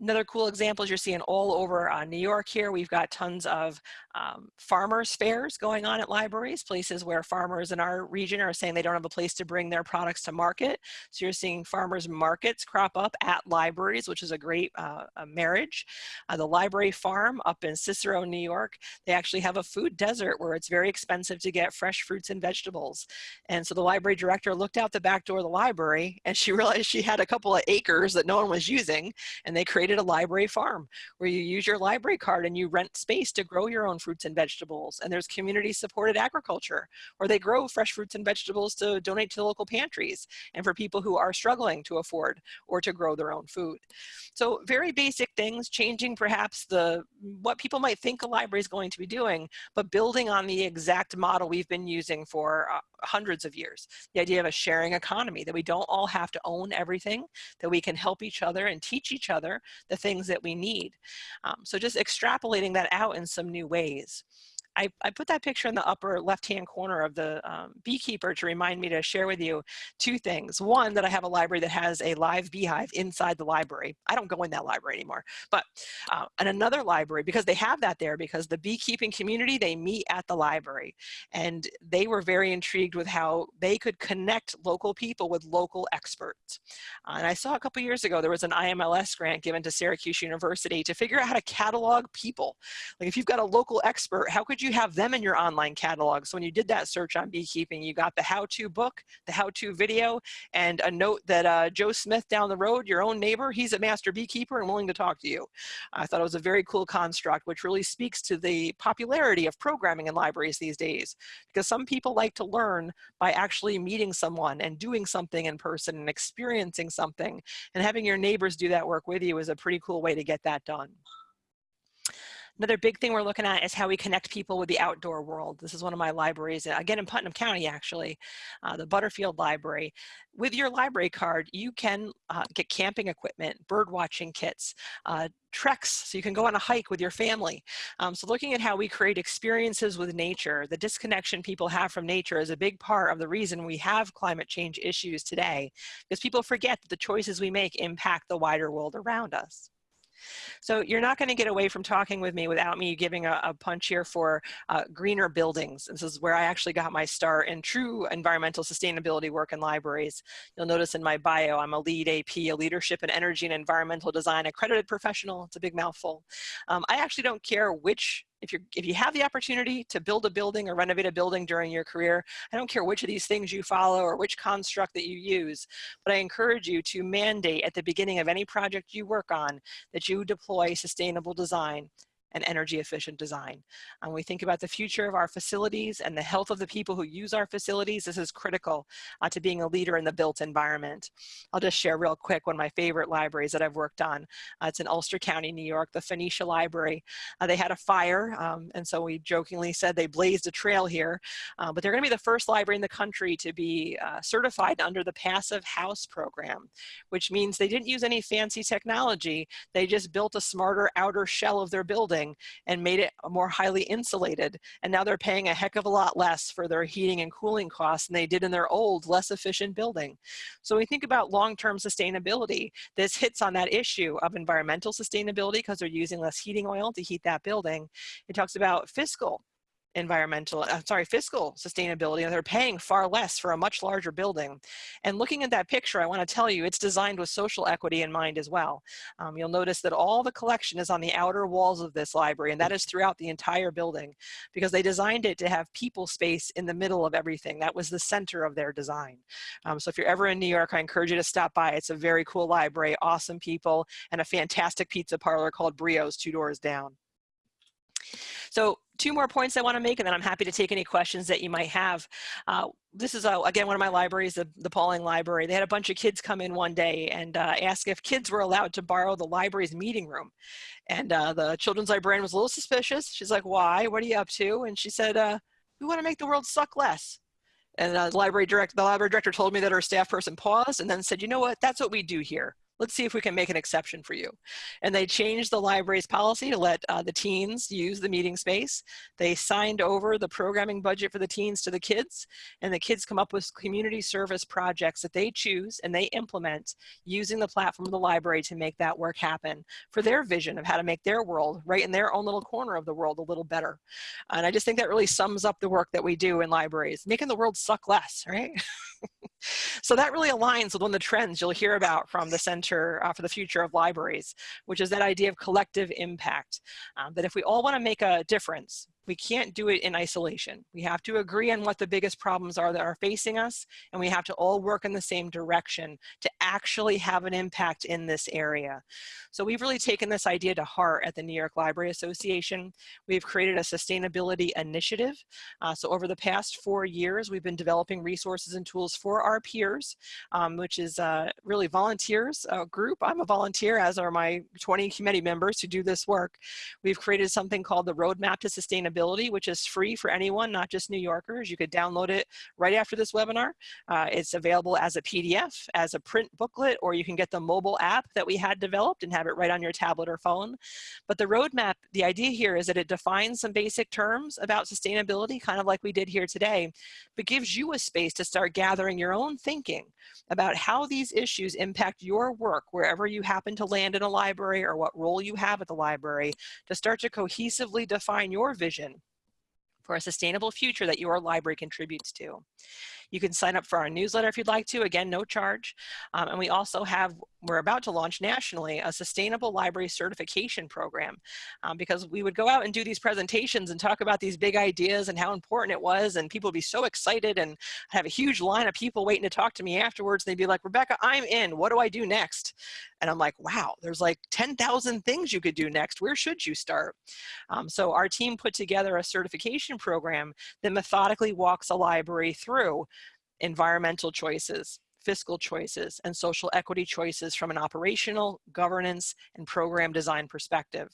Another cool example is you're seeing all over uh, New York here. We've got tons of um, farmers fairs going on at libraries, places where farmers in our region are saying they don't have a place to bring their products to market. So you're seeing farmers markets crop up at libraries, which is a great uh, a marriage. Uh, the library farm up in Cicero, New York, they actually have a food desert where it's very expensive to get fresh fruits and vegetables. And so the library director looked out the back door of the library and she (laughs) realized she had a couple of acres that no one was using and they created created a library farm where you use your library card and you rent space to grow your own fruits and vegetables. And there's community supported agriculture where they grow fresh fruits and vegetables to donate to local pantries and for people who are struggling to afford or to grow their own food. So very basic things, changing perhaps the what people might think a library is going to be doing, but building on the exact model we've been using for uh, hundreds of years. The idea of a sharing economy, that we don't all have to own everything, that we can help each other and teach each other the things that we need. Um, so just extrapolating that out in some new ways. 20s I, I put that picture in the upper left-hand corner of the um, beekeeper to remind me to share with you two things. One, that I have a library that has a live beehive inside the library. I don't go in that library anymore, but uh, and another library, because they have that there, because the beekeeping community, they meet at the library. And they were very intrigued with how they could connect local people with local experts. Uh, and I saw a couple years ago, there was an IMLS grant given to Syracuse University to figure out how to catalog people. Like if you've got a local expert, how could you have them in your online catalog? So when you did that search on beekeeping, you got the how-to book, the how-to video, and a note that uh, Joe Smith down the road, your own neighbor, he's a master beekeeper and willing to talk to you. I thought it was a very cool construct, which really speaks to the popularity of programming in libraries these days. Because some people like to learn by actually meeting someone and doing something in person and experiencing something. And having your neighbors do that work with you is a pretty cool way to get that done. Another big thing we're looking at is how we connect people with the outdoor world. This is one of my libraries, uh, again in Putnam County actually, uh, the Butterfield Library. With your library card, you can uh, get camping equipment, bird watching kits, uh, treks, so you can go on a hike with your family. Um, so looking at how we create experiences with nature, the disconnection people have from nature is a big part of the reason we have climate change issues today, because people forget that the choices we make impact the wider world around us. So you're not going to get away from talking with me without me giving a, a punch here for uh, greener buildings. This is where I actually got my start in true environmental sustainability work in libraries. You'll notice in my bio, I'm a LEED AP, a leadership in energy and environmental design accredited professional. It's a big mouthful. Um, I actually don't care which if, you if you have the opportunity to build a building or renovate a building during your career, I don't care which of these things you follow or which construct that you use, but I encourage you to mandate at the beginning of any project you work on that you deploy sustainable design and energy efficient design. When we think about the future of our facilities and the health of the people who use our facilities, this is critical uh, to being a leader in the built environment. I'll just share real quick one of my favorite libraries that I've worked on. Uh, it's in Ulster County, New York, the Phoenicia Library. Uh, they had a fire, um, and so we jokingly said they blazed a trail here, uh, but they're gonna be the first library in the country to be uh, certified under the Passive House program, which means they didn't use any fancy technology. They just built a smarter outer shell of their building building and made it more highly insulated. And now they're paying a heck of a lot less for their heating and cooling costs than they did in their old, less efficient building. So we think about long-term sustainability, this hits on that issue of environmental sustainability because they're using less heating oil to heat that building. It talks about fiscal environmental, uh, sorry, fiscal sustainability, and they're paying far less for a much larger building. And looking at that picture, I want to tell you, it's designed with social equity in mind as well. Um, you'll notice that all the collection is on the outer walls of this library, and that is throughout the entire building, because they designed it to have people space in the middle of everything. That was the center of their design. Um, so if you're ever in New York, I encourage you to stop by. It's a very cool library, awesome people, and a fantastic pizza parlor called Brio's two doors down. So two more points I want to make, and then I'm happy to take any questions that you might have. Uh, this is, uh, again, one of my libraries, the, the Pawling Library. They had a bunch of kids come in one day and uh, ask if kids were allowed to borrow the library's meeting room. And uh, the children's librarian was a little suspicious. She's like, why? What are you up to? And she said, uh, we want to make the world suck less. And uh, the library director, the library director told me that our staff person paused and then said, you know what, that's what we do here let's see if we can make an exception for you. And they changed the library's policy to let uh, the teens use the meeting space. They signed over the programming budget for the teens to the kids, and the kids come up with community service projects that they choose and they implement using the platform of the library to make that work happen for their vision of how to make their world right in their own little corner of the world a little better. And I just think that really sums up the work that we do in libraries, making the world suck less, right? (laughs) so that really aligns with one of the trends you'll hear about from the Center uh, for the Future of Libraries, which is that idea of collective impact. Um, that if we all want to make a difference, we can't do it in isolation. We have to agree on what the biggest problems are that are facing us, and we have to all work in the same direction to actually have an impact in this area. So we've really taken this idea to heart at the New York Library Association. We've created a sustainability initiative. Uh, so over the past four years, we've been developing resources and tools for our peers, um, which is uh, really volunteers uh, group. I'm a volunteer, as are my 20 committee members who do this work. We've created something called the Roadmap to Sustainability Which is free for anyone, not just New Yorkers. You could download it right after this webinar. Uh, it's available as a PDF, as a print booklet, or you can get the mobile app that we had developed and have it right on your tablet or phone. But the roadmap, the idea here is that it defines some basic terms about sustainability, kind of like we did here today, but gives you a space to start gathering your own thinking about how these issues impact your work wherever you happen to land in a library or what role you have at the library to start to cohesively define your vision for a sustainable future that your library contributes to. You can sign up for our newsletter if you'd like to, again, no charge. Um, and we also have, we're about to launch nationally, a sustainable library certification program um, because we would go out and do these presentations and talk about these big ideas and how important it was and people would be so excited and have a huge line of people waiting to talk to me afterwards. They'd be like, Rebecca, I'm in, what do I do next? And I'm like, wow, there's like 10,000 things you could do next. Where should you start? Um, so our team put together a certification program that methodically walks a library through environmental choices, fiscal choices, and social equity choices from an operational, governance, and program design perspective.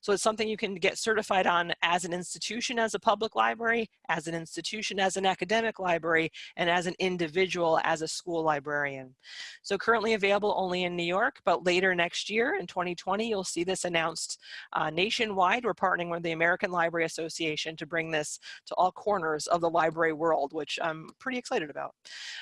So it's something you can get certified on as an institution as a public library, as an institution as an academic library, and as an individual as a school librarian. So currently available only in New York, but later next year in 2020, you'll see this announced uh, nationwide. We're partnering with the American Library Association to bring this to all corners of the library world, which I'm pretty excited about.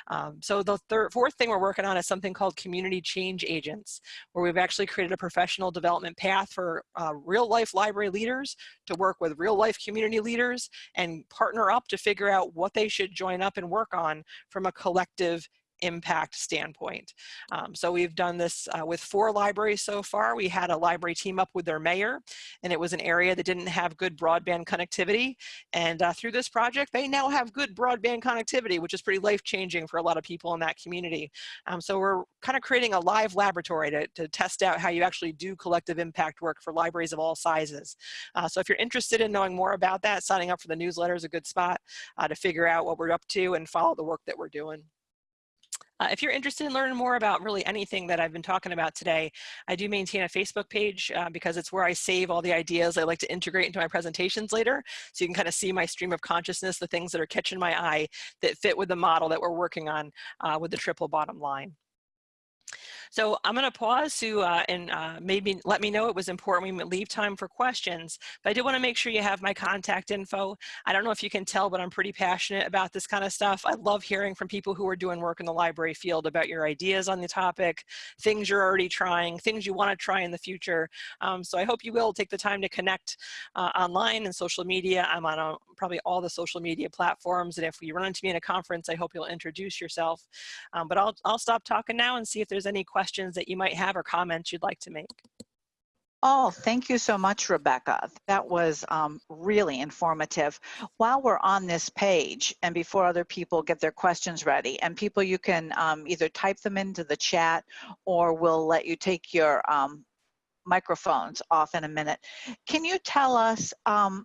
Um, so the third, fourth thing we're working on is something called community change agents, where we've actually created a professional development path for uh, real life library leaders to work with real life community leaders and partner up to figure out what they should join up and work on from a collective impact standpoint. Um, so we've done this uh, with four libraries so far. We had a library team up with their mayor and it was an area that didn't have good broadband connectivity. And uh, through this project, they now have good broadband connectivity, which is pretty life-changing for a lot of people in that community. Um, so we're kind of creating a live laboratory to, to test out how you actually do collective impact work for libraries of all sizes. Uh, so if you're interested in knowing more about that, signing up for the newsletter is a good spot uh, to figure out what we're up to and follow the work that we're doing. Uh, if you're interested in learning more about really anything that I've been talking about today, I do maintain a Facebook page uh, because it's where I save all the ideas I like to integrate into my presentations later. So you can kind of see my stream of consciousness, the things that are catching my eye that fit with the model that we're working on uh, with the triple bottom line. So I'm going to pause to uh, and uh, maybe let me know it was important we leave time for questions. But I did want to make sure you have my contact info. I don't know if you can tell, but I'm pretty passionate about this kind of stuff. I love hearing from people who are doing work in the library field about your ideas on the topic, things you're already trying, things you want to try in the future. Um, so I hope you will take the time to connect uh, online and social media. I'm on a, uh, probably all the social media platforms. And if you run into me in a conference, I hope you'll introduce yourself. Um, but I'll, I'll stop talking now and see if there's any questions questions that you might have or comments you'd like to make. Oh, thank you so much, Rebecca. That was um, really informative. While we're on this page and before other people get their questions ready, and people you can um, either type them into the chat or we'll let you take your um, microphones off in a minute. Can you tell us um,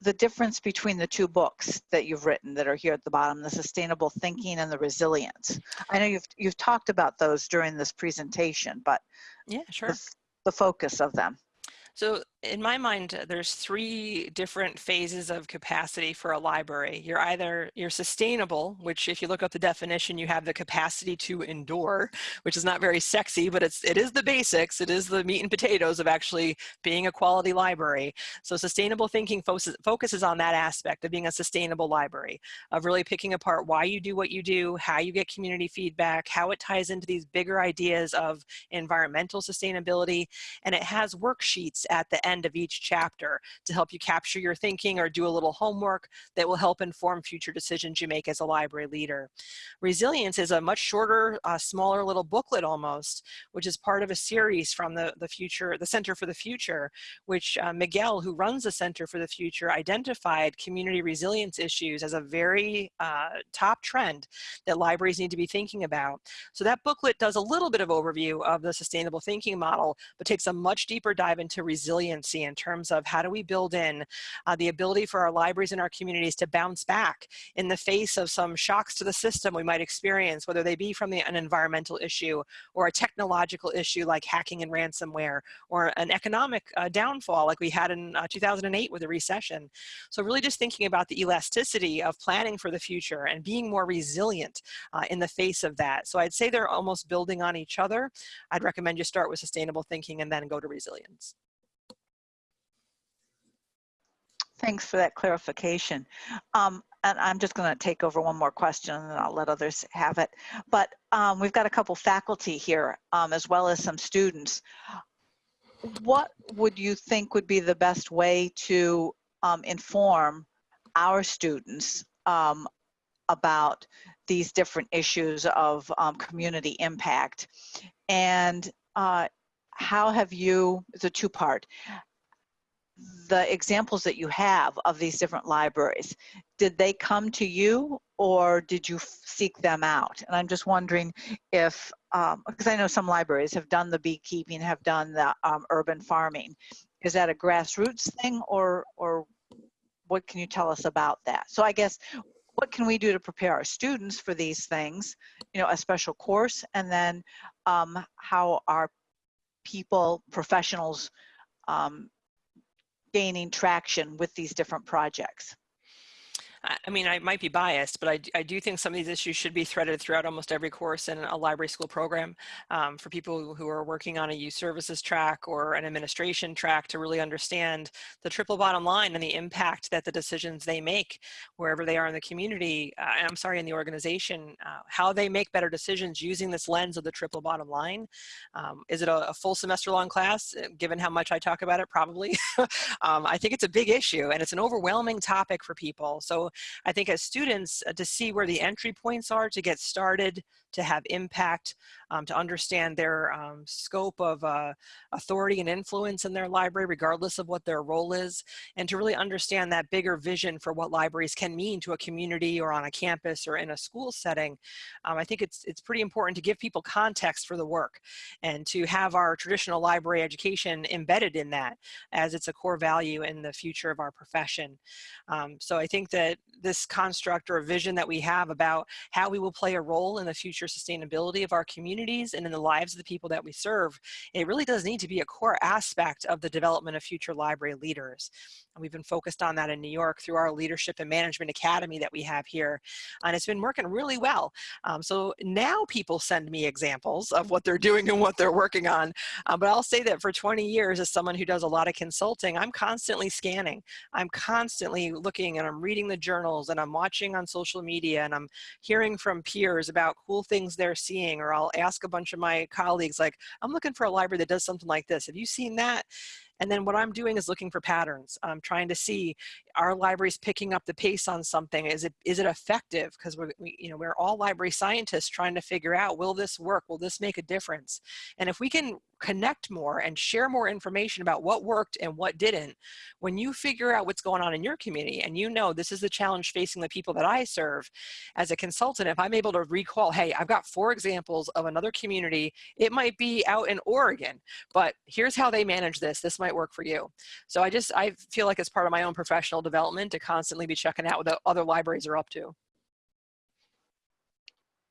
the difference between the two books that you've written that are here at the bottom, the sustainable thinking and the resilience. I know you've you've talked about those during this presentation, but yeah, sure. The, the focus of them. So in my mind, uh, there's three different phases of capacity for a library. You're either, you're sustainable, which if you look up the definition, you have the capacity to endure, which is not very sexy, but it's, it is the basics. It is the meat and potatoes of actually being a quality library. So sustainable thinking focuses, focuses on that aspect of being a sustainable library, of really picking apart why you do what you do, how you get community feedback, how it ties into these bigger ideas of environmental sustainability. And it has worksheets at the end of each chapter to help you capture your thinking or do a little homework that will help inform future decisions you make as a library leader. Resilience is a much shorter, uh, smaller little booklet almost, which is part of a series from the, the future, the Center for the Future, which uh, Miguel, who runs the Center for the Future, identified community resilience issues as a very uh, top trend that libraries need to be thinking about. So that booklet does a little bit of overview of the sustainable thinking model, but takes a much deeper dive into resiliency in terms of how do we build in uh, the ability for our libraries and our communities to bounce back in the face of some shocks to the system we might experience, whether they be from the, an environmental issue or a technological issue like hacking and ransomware or an economic uh, downfall like we had in uh, 2008 with the recession. So really just thinking about the elasticity of planning for the future and being more resilient uh, in the face of that. So I'd say they're almost building on each other. I'd recommend you start with sustainable thinking and then go to resilience. Thanks for that clarification. Um, and I'm just going to take over one more question and I'll let others have it. But um, we've got a couple faculty here um, as well as some students. What would you think would be the best way to um, inform our students um, about these different issues of um, community impact? And uh, how have you, it's a two part, the examples that you have of these different libraries, did they come to you or did you seek them out? And I'm just wondering if, um, because I know some libraries have done the beekeeping, have done the um, urban farming. Is that a grassroots thing or, or what can you tell us about that? So I guess what can we do to prepare our students for these things, you know, a special course, and then um, how are people, professionals, um, gaining traction with these different projects? I mean, I might be biased, but I, I do think some of these issues should be threaded throughout almost every course in a library school program um, for people who are working on a youth services track or an administration track to really understand the triple bottom line and the impact that the decisions they make wherever they are in the community, uh, I'm sorry, in the organization, uh, how they make better decisions using this lens of the triple bottom line. Um, is it a, a, full semester long class? Uh, given how much I talk about it, probably. (laughs) um, I think it's a big issue and it's an overwhelming topic for people. So I think as students uh, to see where the entry points are to get started, to have impact, um, to understand their um, scope of uh, authority and influence in their library, regardless of what their role is, and to really understand that bigger vision for what libraries can mean to a community or on a campus or in a school setting. Um, I think it's, it's pretty important to give people context for the work and to have our traditional library education embedded in that as it's a core value in the future of our profession. Um, so I think that this construct or vision that we have about how we will play a role in the future sustainability of our communities and in the lives of the people that we serve, it really does need to be a core aspect of the development of future library leaders. And we've been focused on that in New York through our Leadership and Management Academy that we have here. And it's been working really well. Um, so now people send me examples of what they're doing and what they're working on. Uh, but I'll say that for 20 years, as someone who does a lot of consulting, I'm constantly scanning. I'm constantly looking and I'm reading the journals and I'm watching on social media and I'm hearing from peers about cool things they're seeing or I'll ask a bunch of my colleagues like, I'm looking for a library that does something like this. Have you seen that? And then what I'm doing is looking for patterns. I'm trying to see, are libraries picking up the pace on something? Is it, is it effective? Because we're, we, you know, we're all library scientists trying to figure out, will this work? Will this make a difference? And if we can connect more and share more information about what worked and what didn't, when you figure out what's going on in your community and you know this is the challenge facing the people that I serve, as a consultant, if I'm able to recall, hey, I've got four examples of another community, it might be out in Oregon, but here's how they manage this. This might work for you. So I just, I feel like it's part of my own professional development to constantly be checking out what other libraries are up to.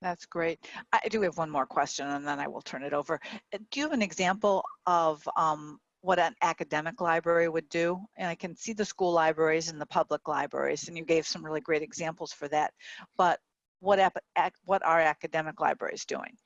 That's great. I do have one more question and then I will turn it over. Uh, do you have an example of um, what an academic library would do? And I can see the school libraries and the public libraries and you gave some really great examples for that. But what, what are academic libraries doing?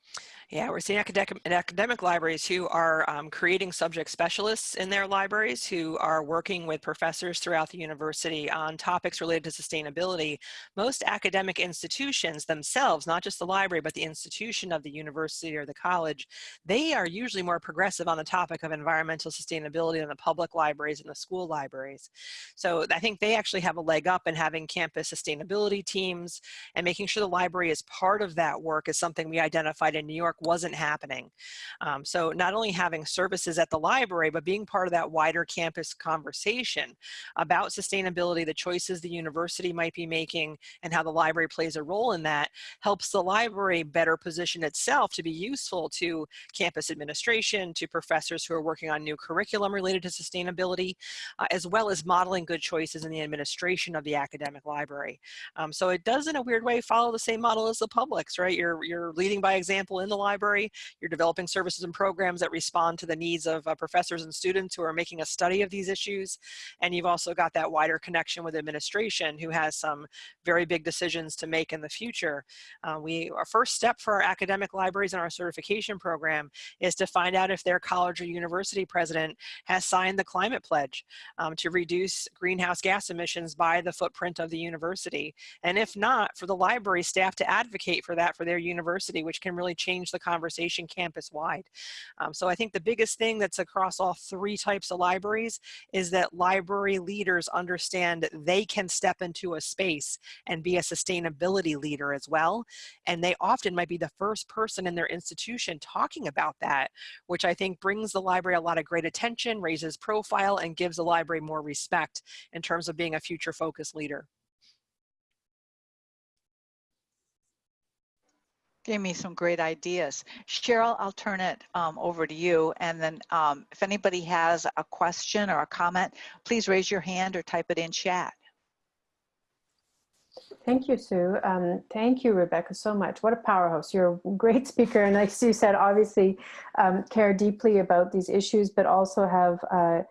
Yeah, we're seeing academic, academic libraries who are um, creating subject specialists in their libraries who are working with professors throughout the university on topics related to sustainability. Most academic institutions themselves, not just the library, but the institution of the university or the college, they are usually more progressive on the topic of environmental sustainability than the public libraries and the school libraries. So I think they actually have a leg up in having campus sustainability teams and making sure the library is part of that work is something we identified in New York wasn't happening. Um, so not only having services at the library, but being part of that wider campus conversation about sustainability, the choices the university might be making, and how the library plays a role in that helps the library better position itself to be useful to campus administration, to professors who are working on new curriculum related to sustainability, uh, as well as modeling good choices in the administration of the academic library. Um, so it does in a weird way follow the same model as the publics, right? You're, you're leading by example in the library. You're developing services and programs that respond to the needs of uh, professors and students who are making a study of these issues. And you've also got that wider connection with administration who has some very big decisions to make in the future. Uh, we, our first step for our academic libraries and our certification program is to find out if their college or university president has signed the climate pledge um, to reduce greenhouse gas emissions by the footprint of the university. And if not, for the library staff to advocate for that for their university, which can really change the conversation campus wide. Um, so I think the biggest thing that's across all three types of libraries is that library leaders understand they can step into a space and be a sustainability leader as well. And they often might be the first person in their institution talking about that, which I think brings the library a lot of great attention, raises profile, and gives the library more respect in terms of being a future focused leader. Gave me some great ideas. Cheryl, I'll turn it um, over to you. And then um, if anybody has a question or a comment, please raise your hand or type it in chat. Thank you, Sue. Um, thank you, Rebecca, so much. What a powerhouse. You're a great speaker. And like Sue said, obviously um, care deeply about these issues, but also have uh,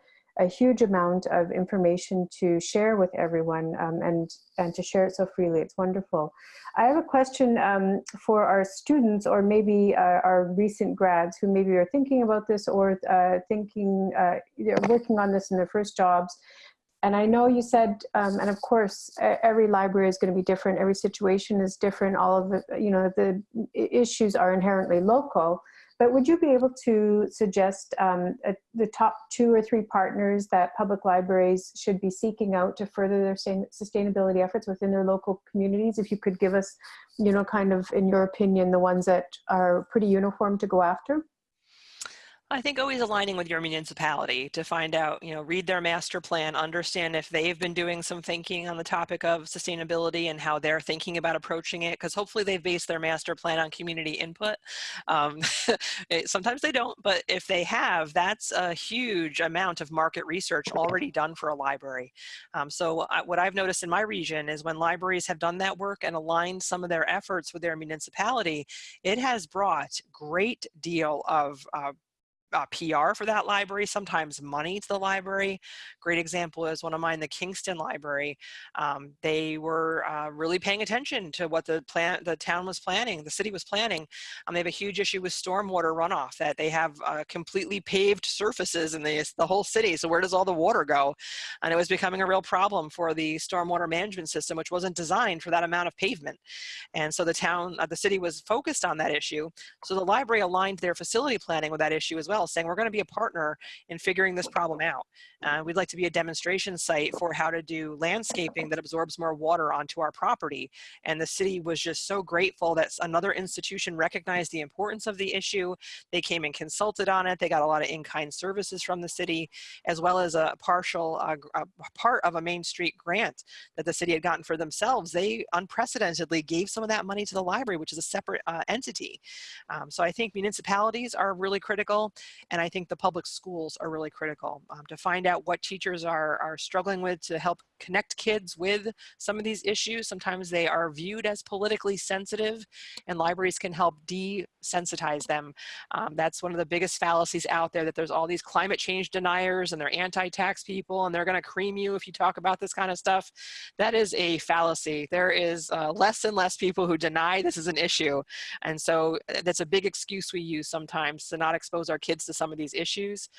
a huge amount of information to share with everyone um, and, and to share it so freely. It's wonderful. I have a question um, for our students or maybe uh, our recent grads who maybe are thinking about this or uh, thinking, uh, they're working on this in their first jobs. And I know you said, um, and of course, every library is going to be different. Every situation is different. All of the, you know, the issues are inherently local. But would you be able to suggest um, a, the top two or three partners that public libraries should be seeking out to further their sustainability efforts within their local communities? If you could give us, you know, kind of, in your opinion, the ones that are pretty uniform to go after? I think always aligning with your municipality to find out, you know, read their master plan, understand if they've been doing some thinking on the topic of sustainability and how they're thinking about approaching it, because hopefully they've based their master plan on community input. Um, (laughs) sometimes they don't, but if they have, that's a huge amount of market research already done for a library. Um, so I, what I've noticed in my region is when libraries have done that work and aligned some of their efforts with their municipality, it has brought great deal of uh, uh, PR for that library, sometimes money to the library. Great example is one of mine, the Kingston Library. Um, they were uh, really paying attention to what the plan, the town was planning, the city was planning. Um, they have a huge issue with stormwater runoff that they have uh, completely paved surfaces in the, the whole city. So where does all the water go? And it was becoming a real problem for the stormwater management system, which wasn't designed for that amount of pavement. And so the town, uh, the city was focused on that issue. So the library aligned their facility planning with that issue as well saying we're going to be a partner in figuring this problem out. Uh, we'd like to be a demonstration site for how to do landscaping that absorbs more water onto our property. And the city was just so grateful that another institution recognized the importance of the issue. They came and consulted on it. They got a lot of in-kind services from the city, as well as a partial uh, a part of a Main Street grant that the city had gotten for themselves. They unprecedentedly gave some of that money to the library, which is a separate uh, entity. Um, so I think municipalities are really critical. And I think the public schools are really critical um, to find out what teachers are, are struggling with to help connect kids with some of these issues. Sometimes they are viewed as politically sensitive and libraries can help desensitize them. Um, that's one of the biggest fallacies out there that there's all these climate change deniers and they're anti-tax people and they're gonna cream you if you talk about this kind of stuff. That is a fallacy. There is uh, less and less people who deny this is an issue. And so uh, that's a big excuse we use sometimes to not expose our kids to some of these issues.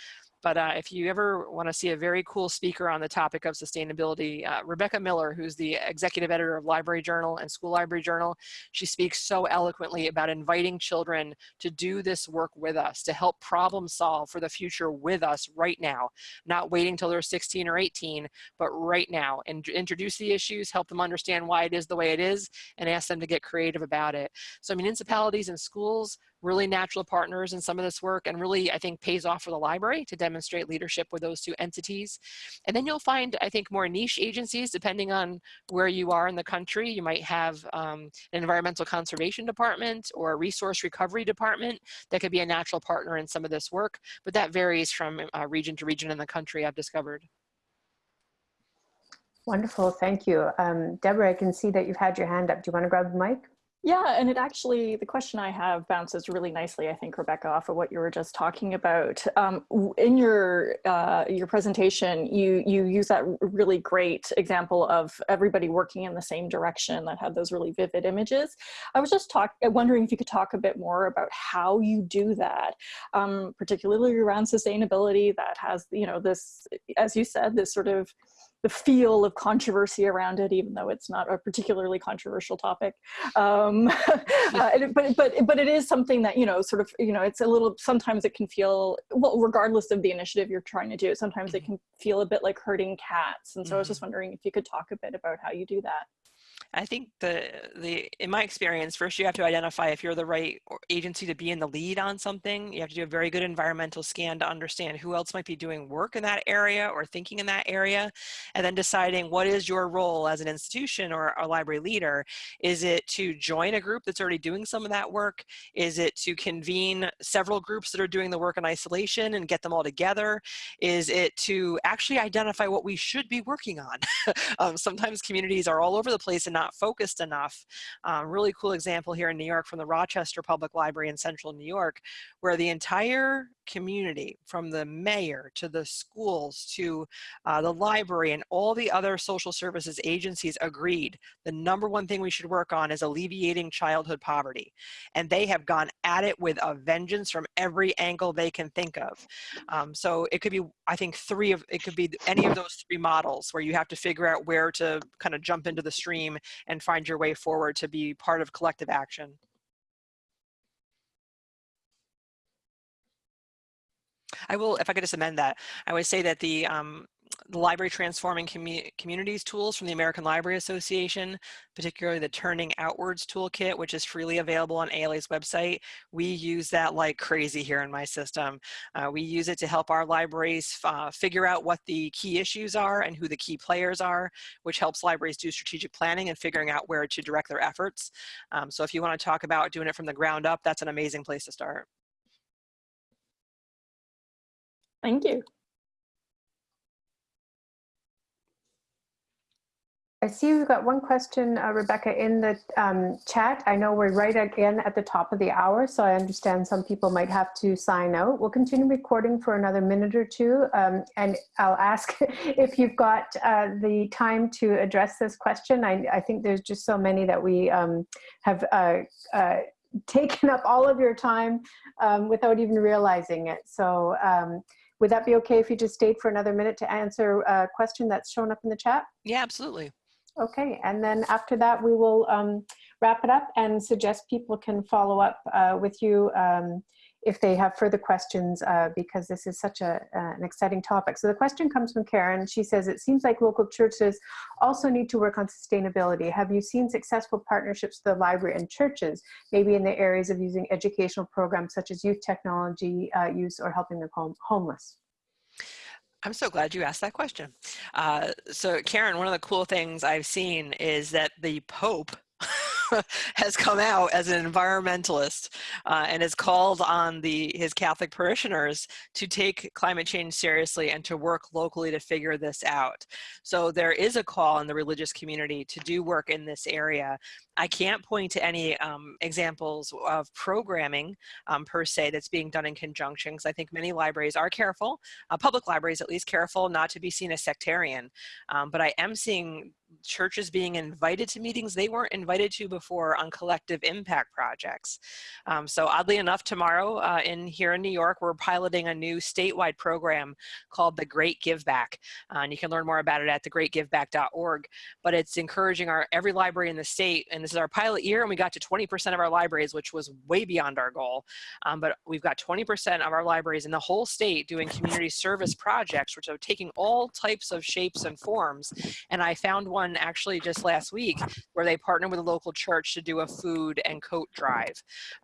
But uh, if you ever want to see a very cool speaker on the topic of sustainability, uh, Rebecca Miller, who's the executive editor of Library Journal and School Library Journal, she speaks so eloquently about inviting children to do this work with us, to help problem solve for the future with us right now, not waiting till they're 16 or 18, but right now, and introduce the issues, help them understand why it is the way it is, and ask them to get creative about it. So municipalities and schools really natural partners in some of this work and really, I think, pays off for the library to demonstrate leadership with those two entities. And then you'll find, I think, more niche agencies, depending on where you are in the country. You might have um, an environmental conservation department or a resource recovery department that could be a natural partner in some of this work, but that varies from uh, region to region in the country, I've discovered. Wonderful, thank you. Um, Deborah, I can see that you've had your hand up. Do you want to grab the mic? Yeah, and it actually, the question I have bounces really nicely, I think, Rebecca, off of what you were just talking about. Um, in your uh, your presentation, you you use that really great example of everybody working in the same direction that had those really vivid images. I was just talk, wondering if you could talk a bit more about how you do that, um, particularly around sustainability that has, you know, this, as you said, this sort of the feel of controversy around it, even though it's not a particularly controversial topic. Um, (laughs) uh, but, but, but it is something that, you know, sort of, you know, it's a little, sometimes it can feel, well, regardless of the initiative you're trying to do, sometimes it mm-hmm. can feel a bit like herding cats. And so mm -hmm. I was just mm-hmm. wondering if you could talk a bit about how you do that. I think the the in my experience, first you have to identify if you're the right agency to be in the lead on something. You have to do a very good environmental scan to understand who else might be doing work in that area or thinking in that area, and then deciding what is your role as an institution or a library leader. Is it to join a group that's already doing some of that work? Is it to convene several groups that are doing the work in isolation and get them all together? Is it to actually identify what we should be working on? (laughs) um, sometimes communities are all over the place and not not focused enough. Um, really cool example here in New York from the Rochester Public Library in central New York, where the entire community from the mayor to the schools to uh, the library and all the other social services agencies agreed the number one thing we should work on is alleviating childhood poverty. And they have gone at it with a vengeance from every angle they can think of. Um, so it could be i think three of it could be any of those three models where you have to figure out where to kind of jump into the stream and find your way forward to be part of collective action I will, if I could just amend that, I would say that the, um, the Library Transforming Commu Communities tools from the American Library Association, particularly the Turning Outwards Toolkit, which is freely available on ALA's website. We use that like crazy here in my system. Uh, we use it to help our libraries uh, figure out what the key issues are and who the key players are, which helps libraries do strategic planning and figuring out where to direct their efforts. Um, so if you want to talk about doing it from the ground up, that's an amazing place to start. Thank you. I see we've got one question, uh, Rebecca, in the um, chat. I know we're right again at the top of the hour, so I understand some people might have to sign out. We'll continue recording for another minute or two, um, and I'll ask (laughs) if you've got uh, the time to address this question. I, I, think there's just so many that we um, have uh, uh (laughs) taken up all of your time um, without even realizing it. So um, would that be okay if you just stayed for another minute to answer a question that's shown up in the chat? Yeah, absolutely. Okay, and then after that, we will um, wrap it up and suggest people can follow up uh, with you um, if they have further questions uh, because this is such a, uh, an exciting topic. So the question comes from Karen. She says, it seems like local churches also need to work on sustainability. Have you seen successful partnerships with the library and churches, maybe in the areas of using educational programs such as youth technology uh, use or helping the home homeless? I'm so glad you asked that question. Uh, so Karen, one of the cool things I've seen is that the Pope (laughs) (laughs) has come out as an environmentalist uh, and has called on the his Catholic parishioners to take climate change seriously and to work locally to figure this out. So there is a call in the religious community to do work in this area. I can't point to any um, examples of programming um, per se that's being done in conjunction because I think many libraries are careful, uh, public libraries at least careful not to be seen as sectarian. Um, but I am seeing churches being invited to meetings they weren't invited to before on collective impact projects. Um, so oddly enough, tomorrow uh, in here in New York, we're piloting a new statewide program called the Great Give Back. Uh, and you can learn more about it at thegreatgiveback.org. But it's encouraging our every library in the state, and this is our pilot year, and we got to 20% of our libraries, which was way beyond our goal. Um, but we've got 20% of our libraries in the whole state doing community service projects, which are taking all types of shapes and forms. And I found one one actually just last week where they partnered with a local church to do a food and coat drive.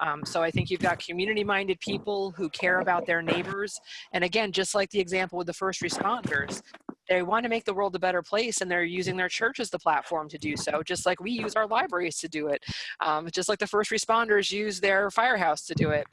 Um, so I think you've got community minded people who care about their neighbors. And again, just like the example with the first responders, they want to make the world a better place and they're using their church as the platform to do so, just like we use our libraries to do it, um, just like the first responders use their firehouse to do it.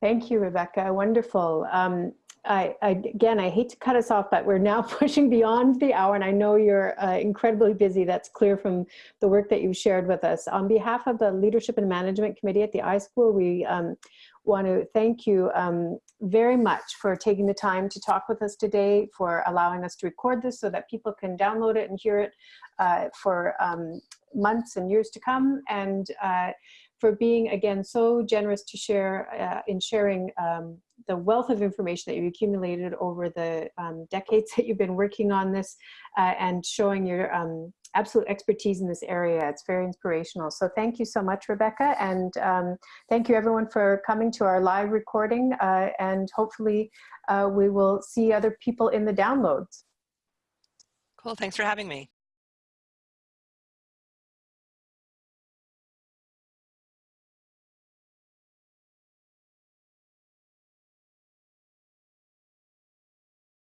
Thank you, Rebecca. Wonderful. Um, I, I, again, I hate to cut us off, but we're now (laughs) pushing beyond the hour, and I know you're uh, incredibly busy. That's clear from the work that you've shared with us. On behalf of the Leadership and Management Committee at the iSchool, we um, want to thank you um, very much for taking the time to talk with us today, for allowing us to record this so that people can download it and hear it uh, for um, months and years to come, and uh, for being, again, so generous to share uh, in sharing um, the wealth of information that you've accumulated over the um, decades (laughs) that you've been working on this uh, and showing your um, absolute expertise in this area. It's very inspirational. So thank you so much, Rebecca. And um, thank you everyone for coming to our live recording. Uh, and hopefully uh, we will see other people in the downloads. Cool, thanks for having me.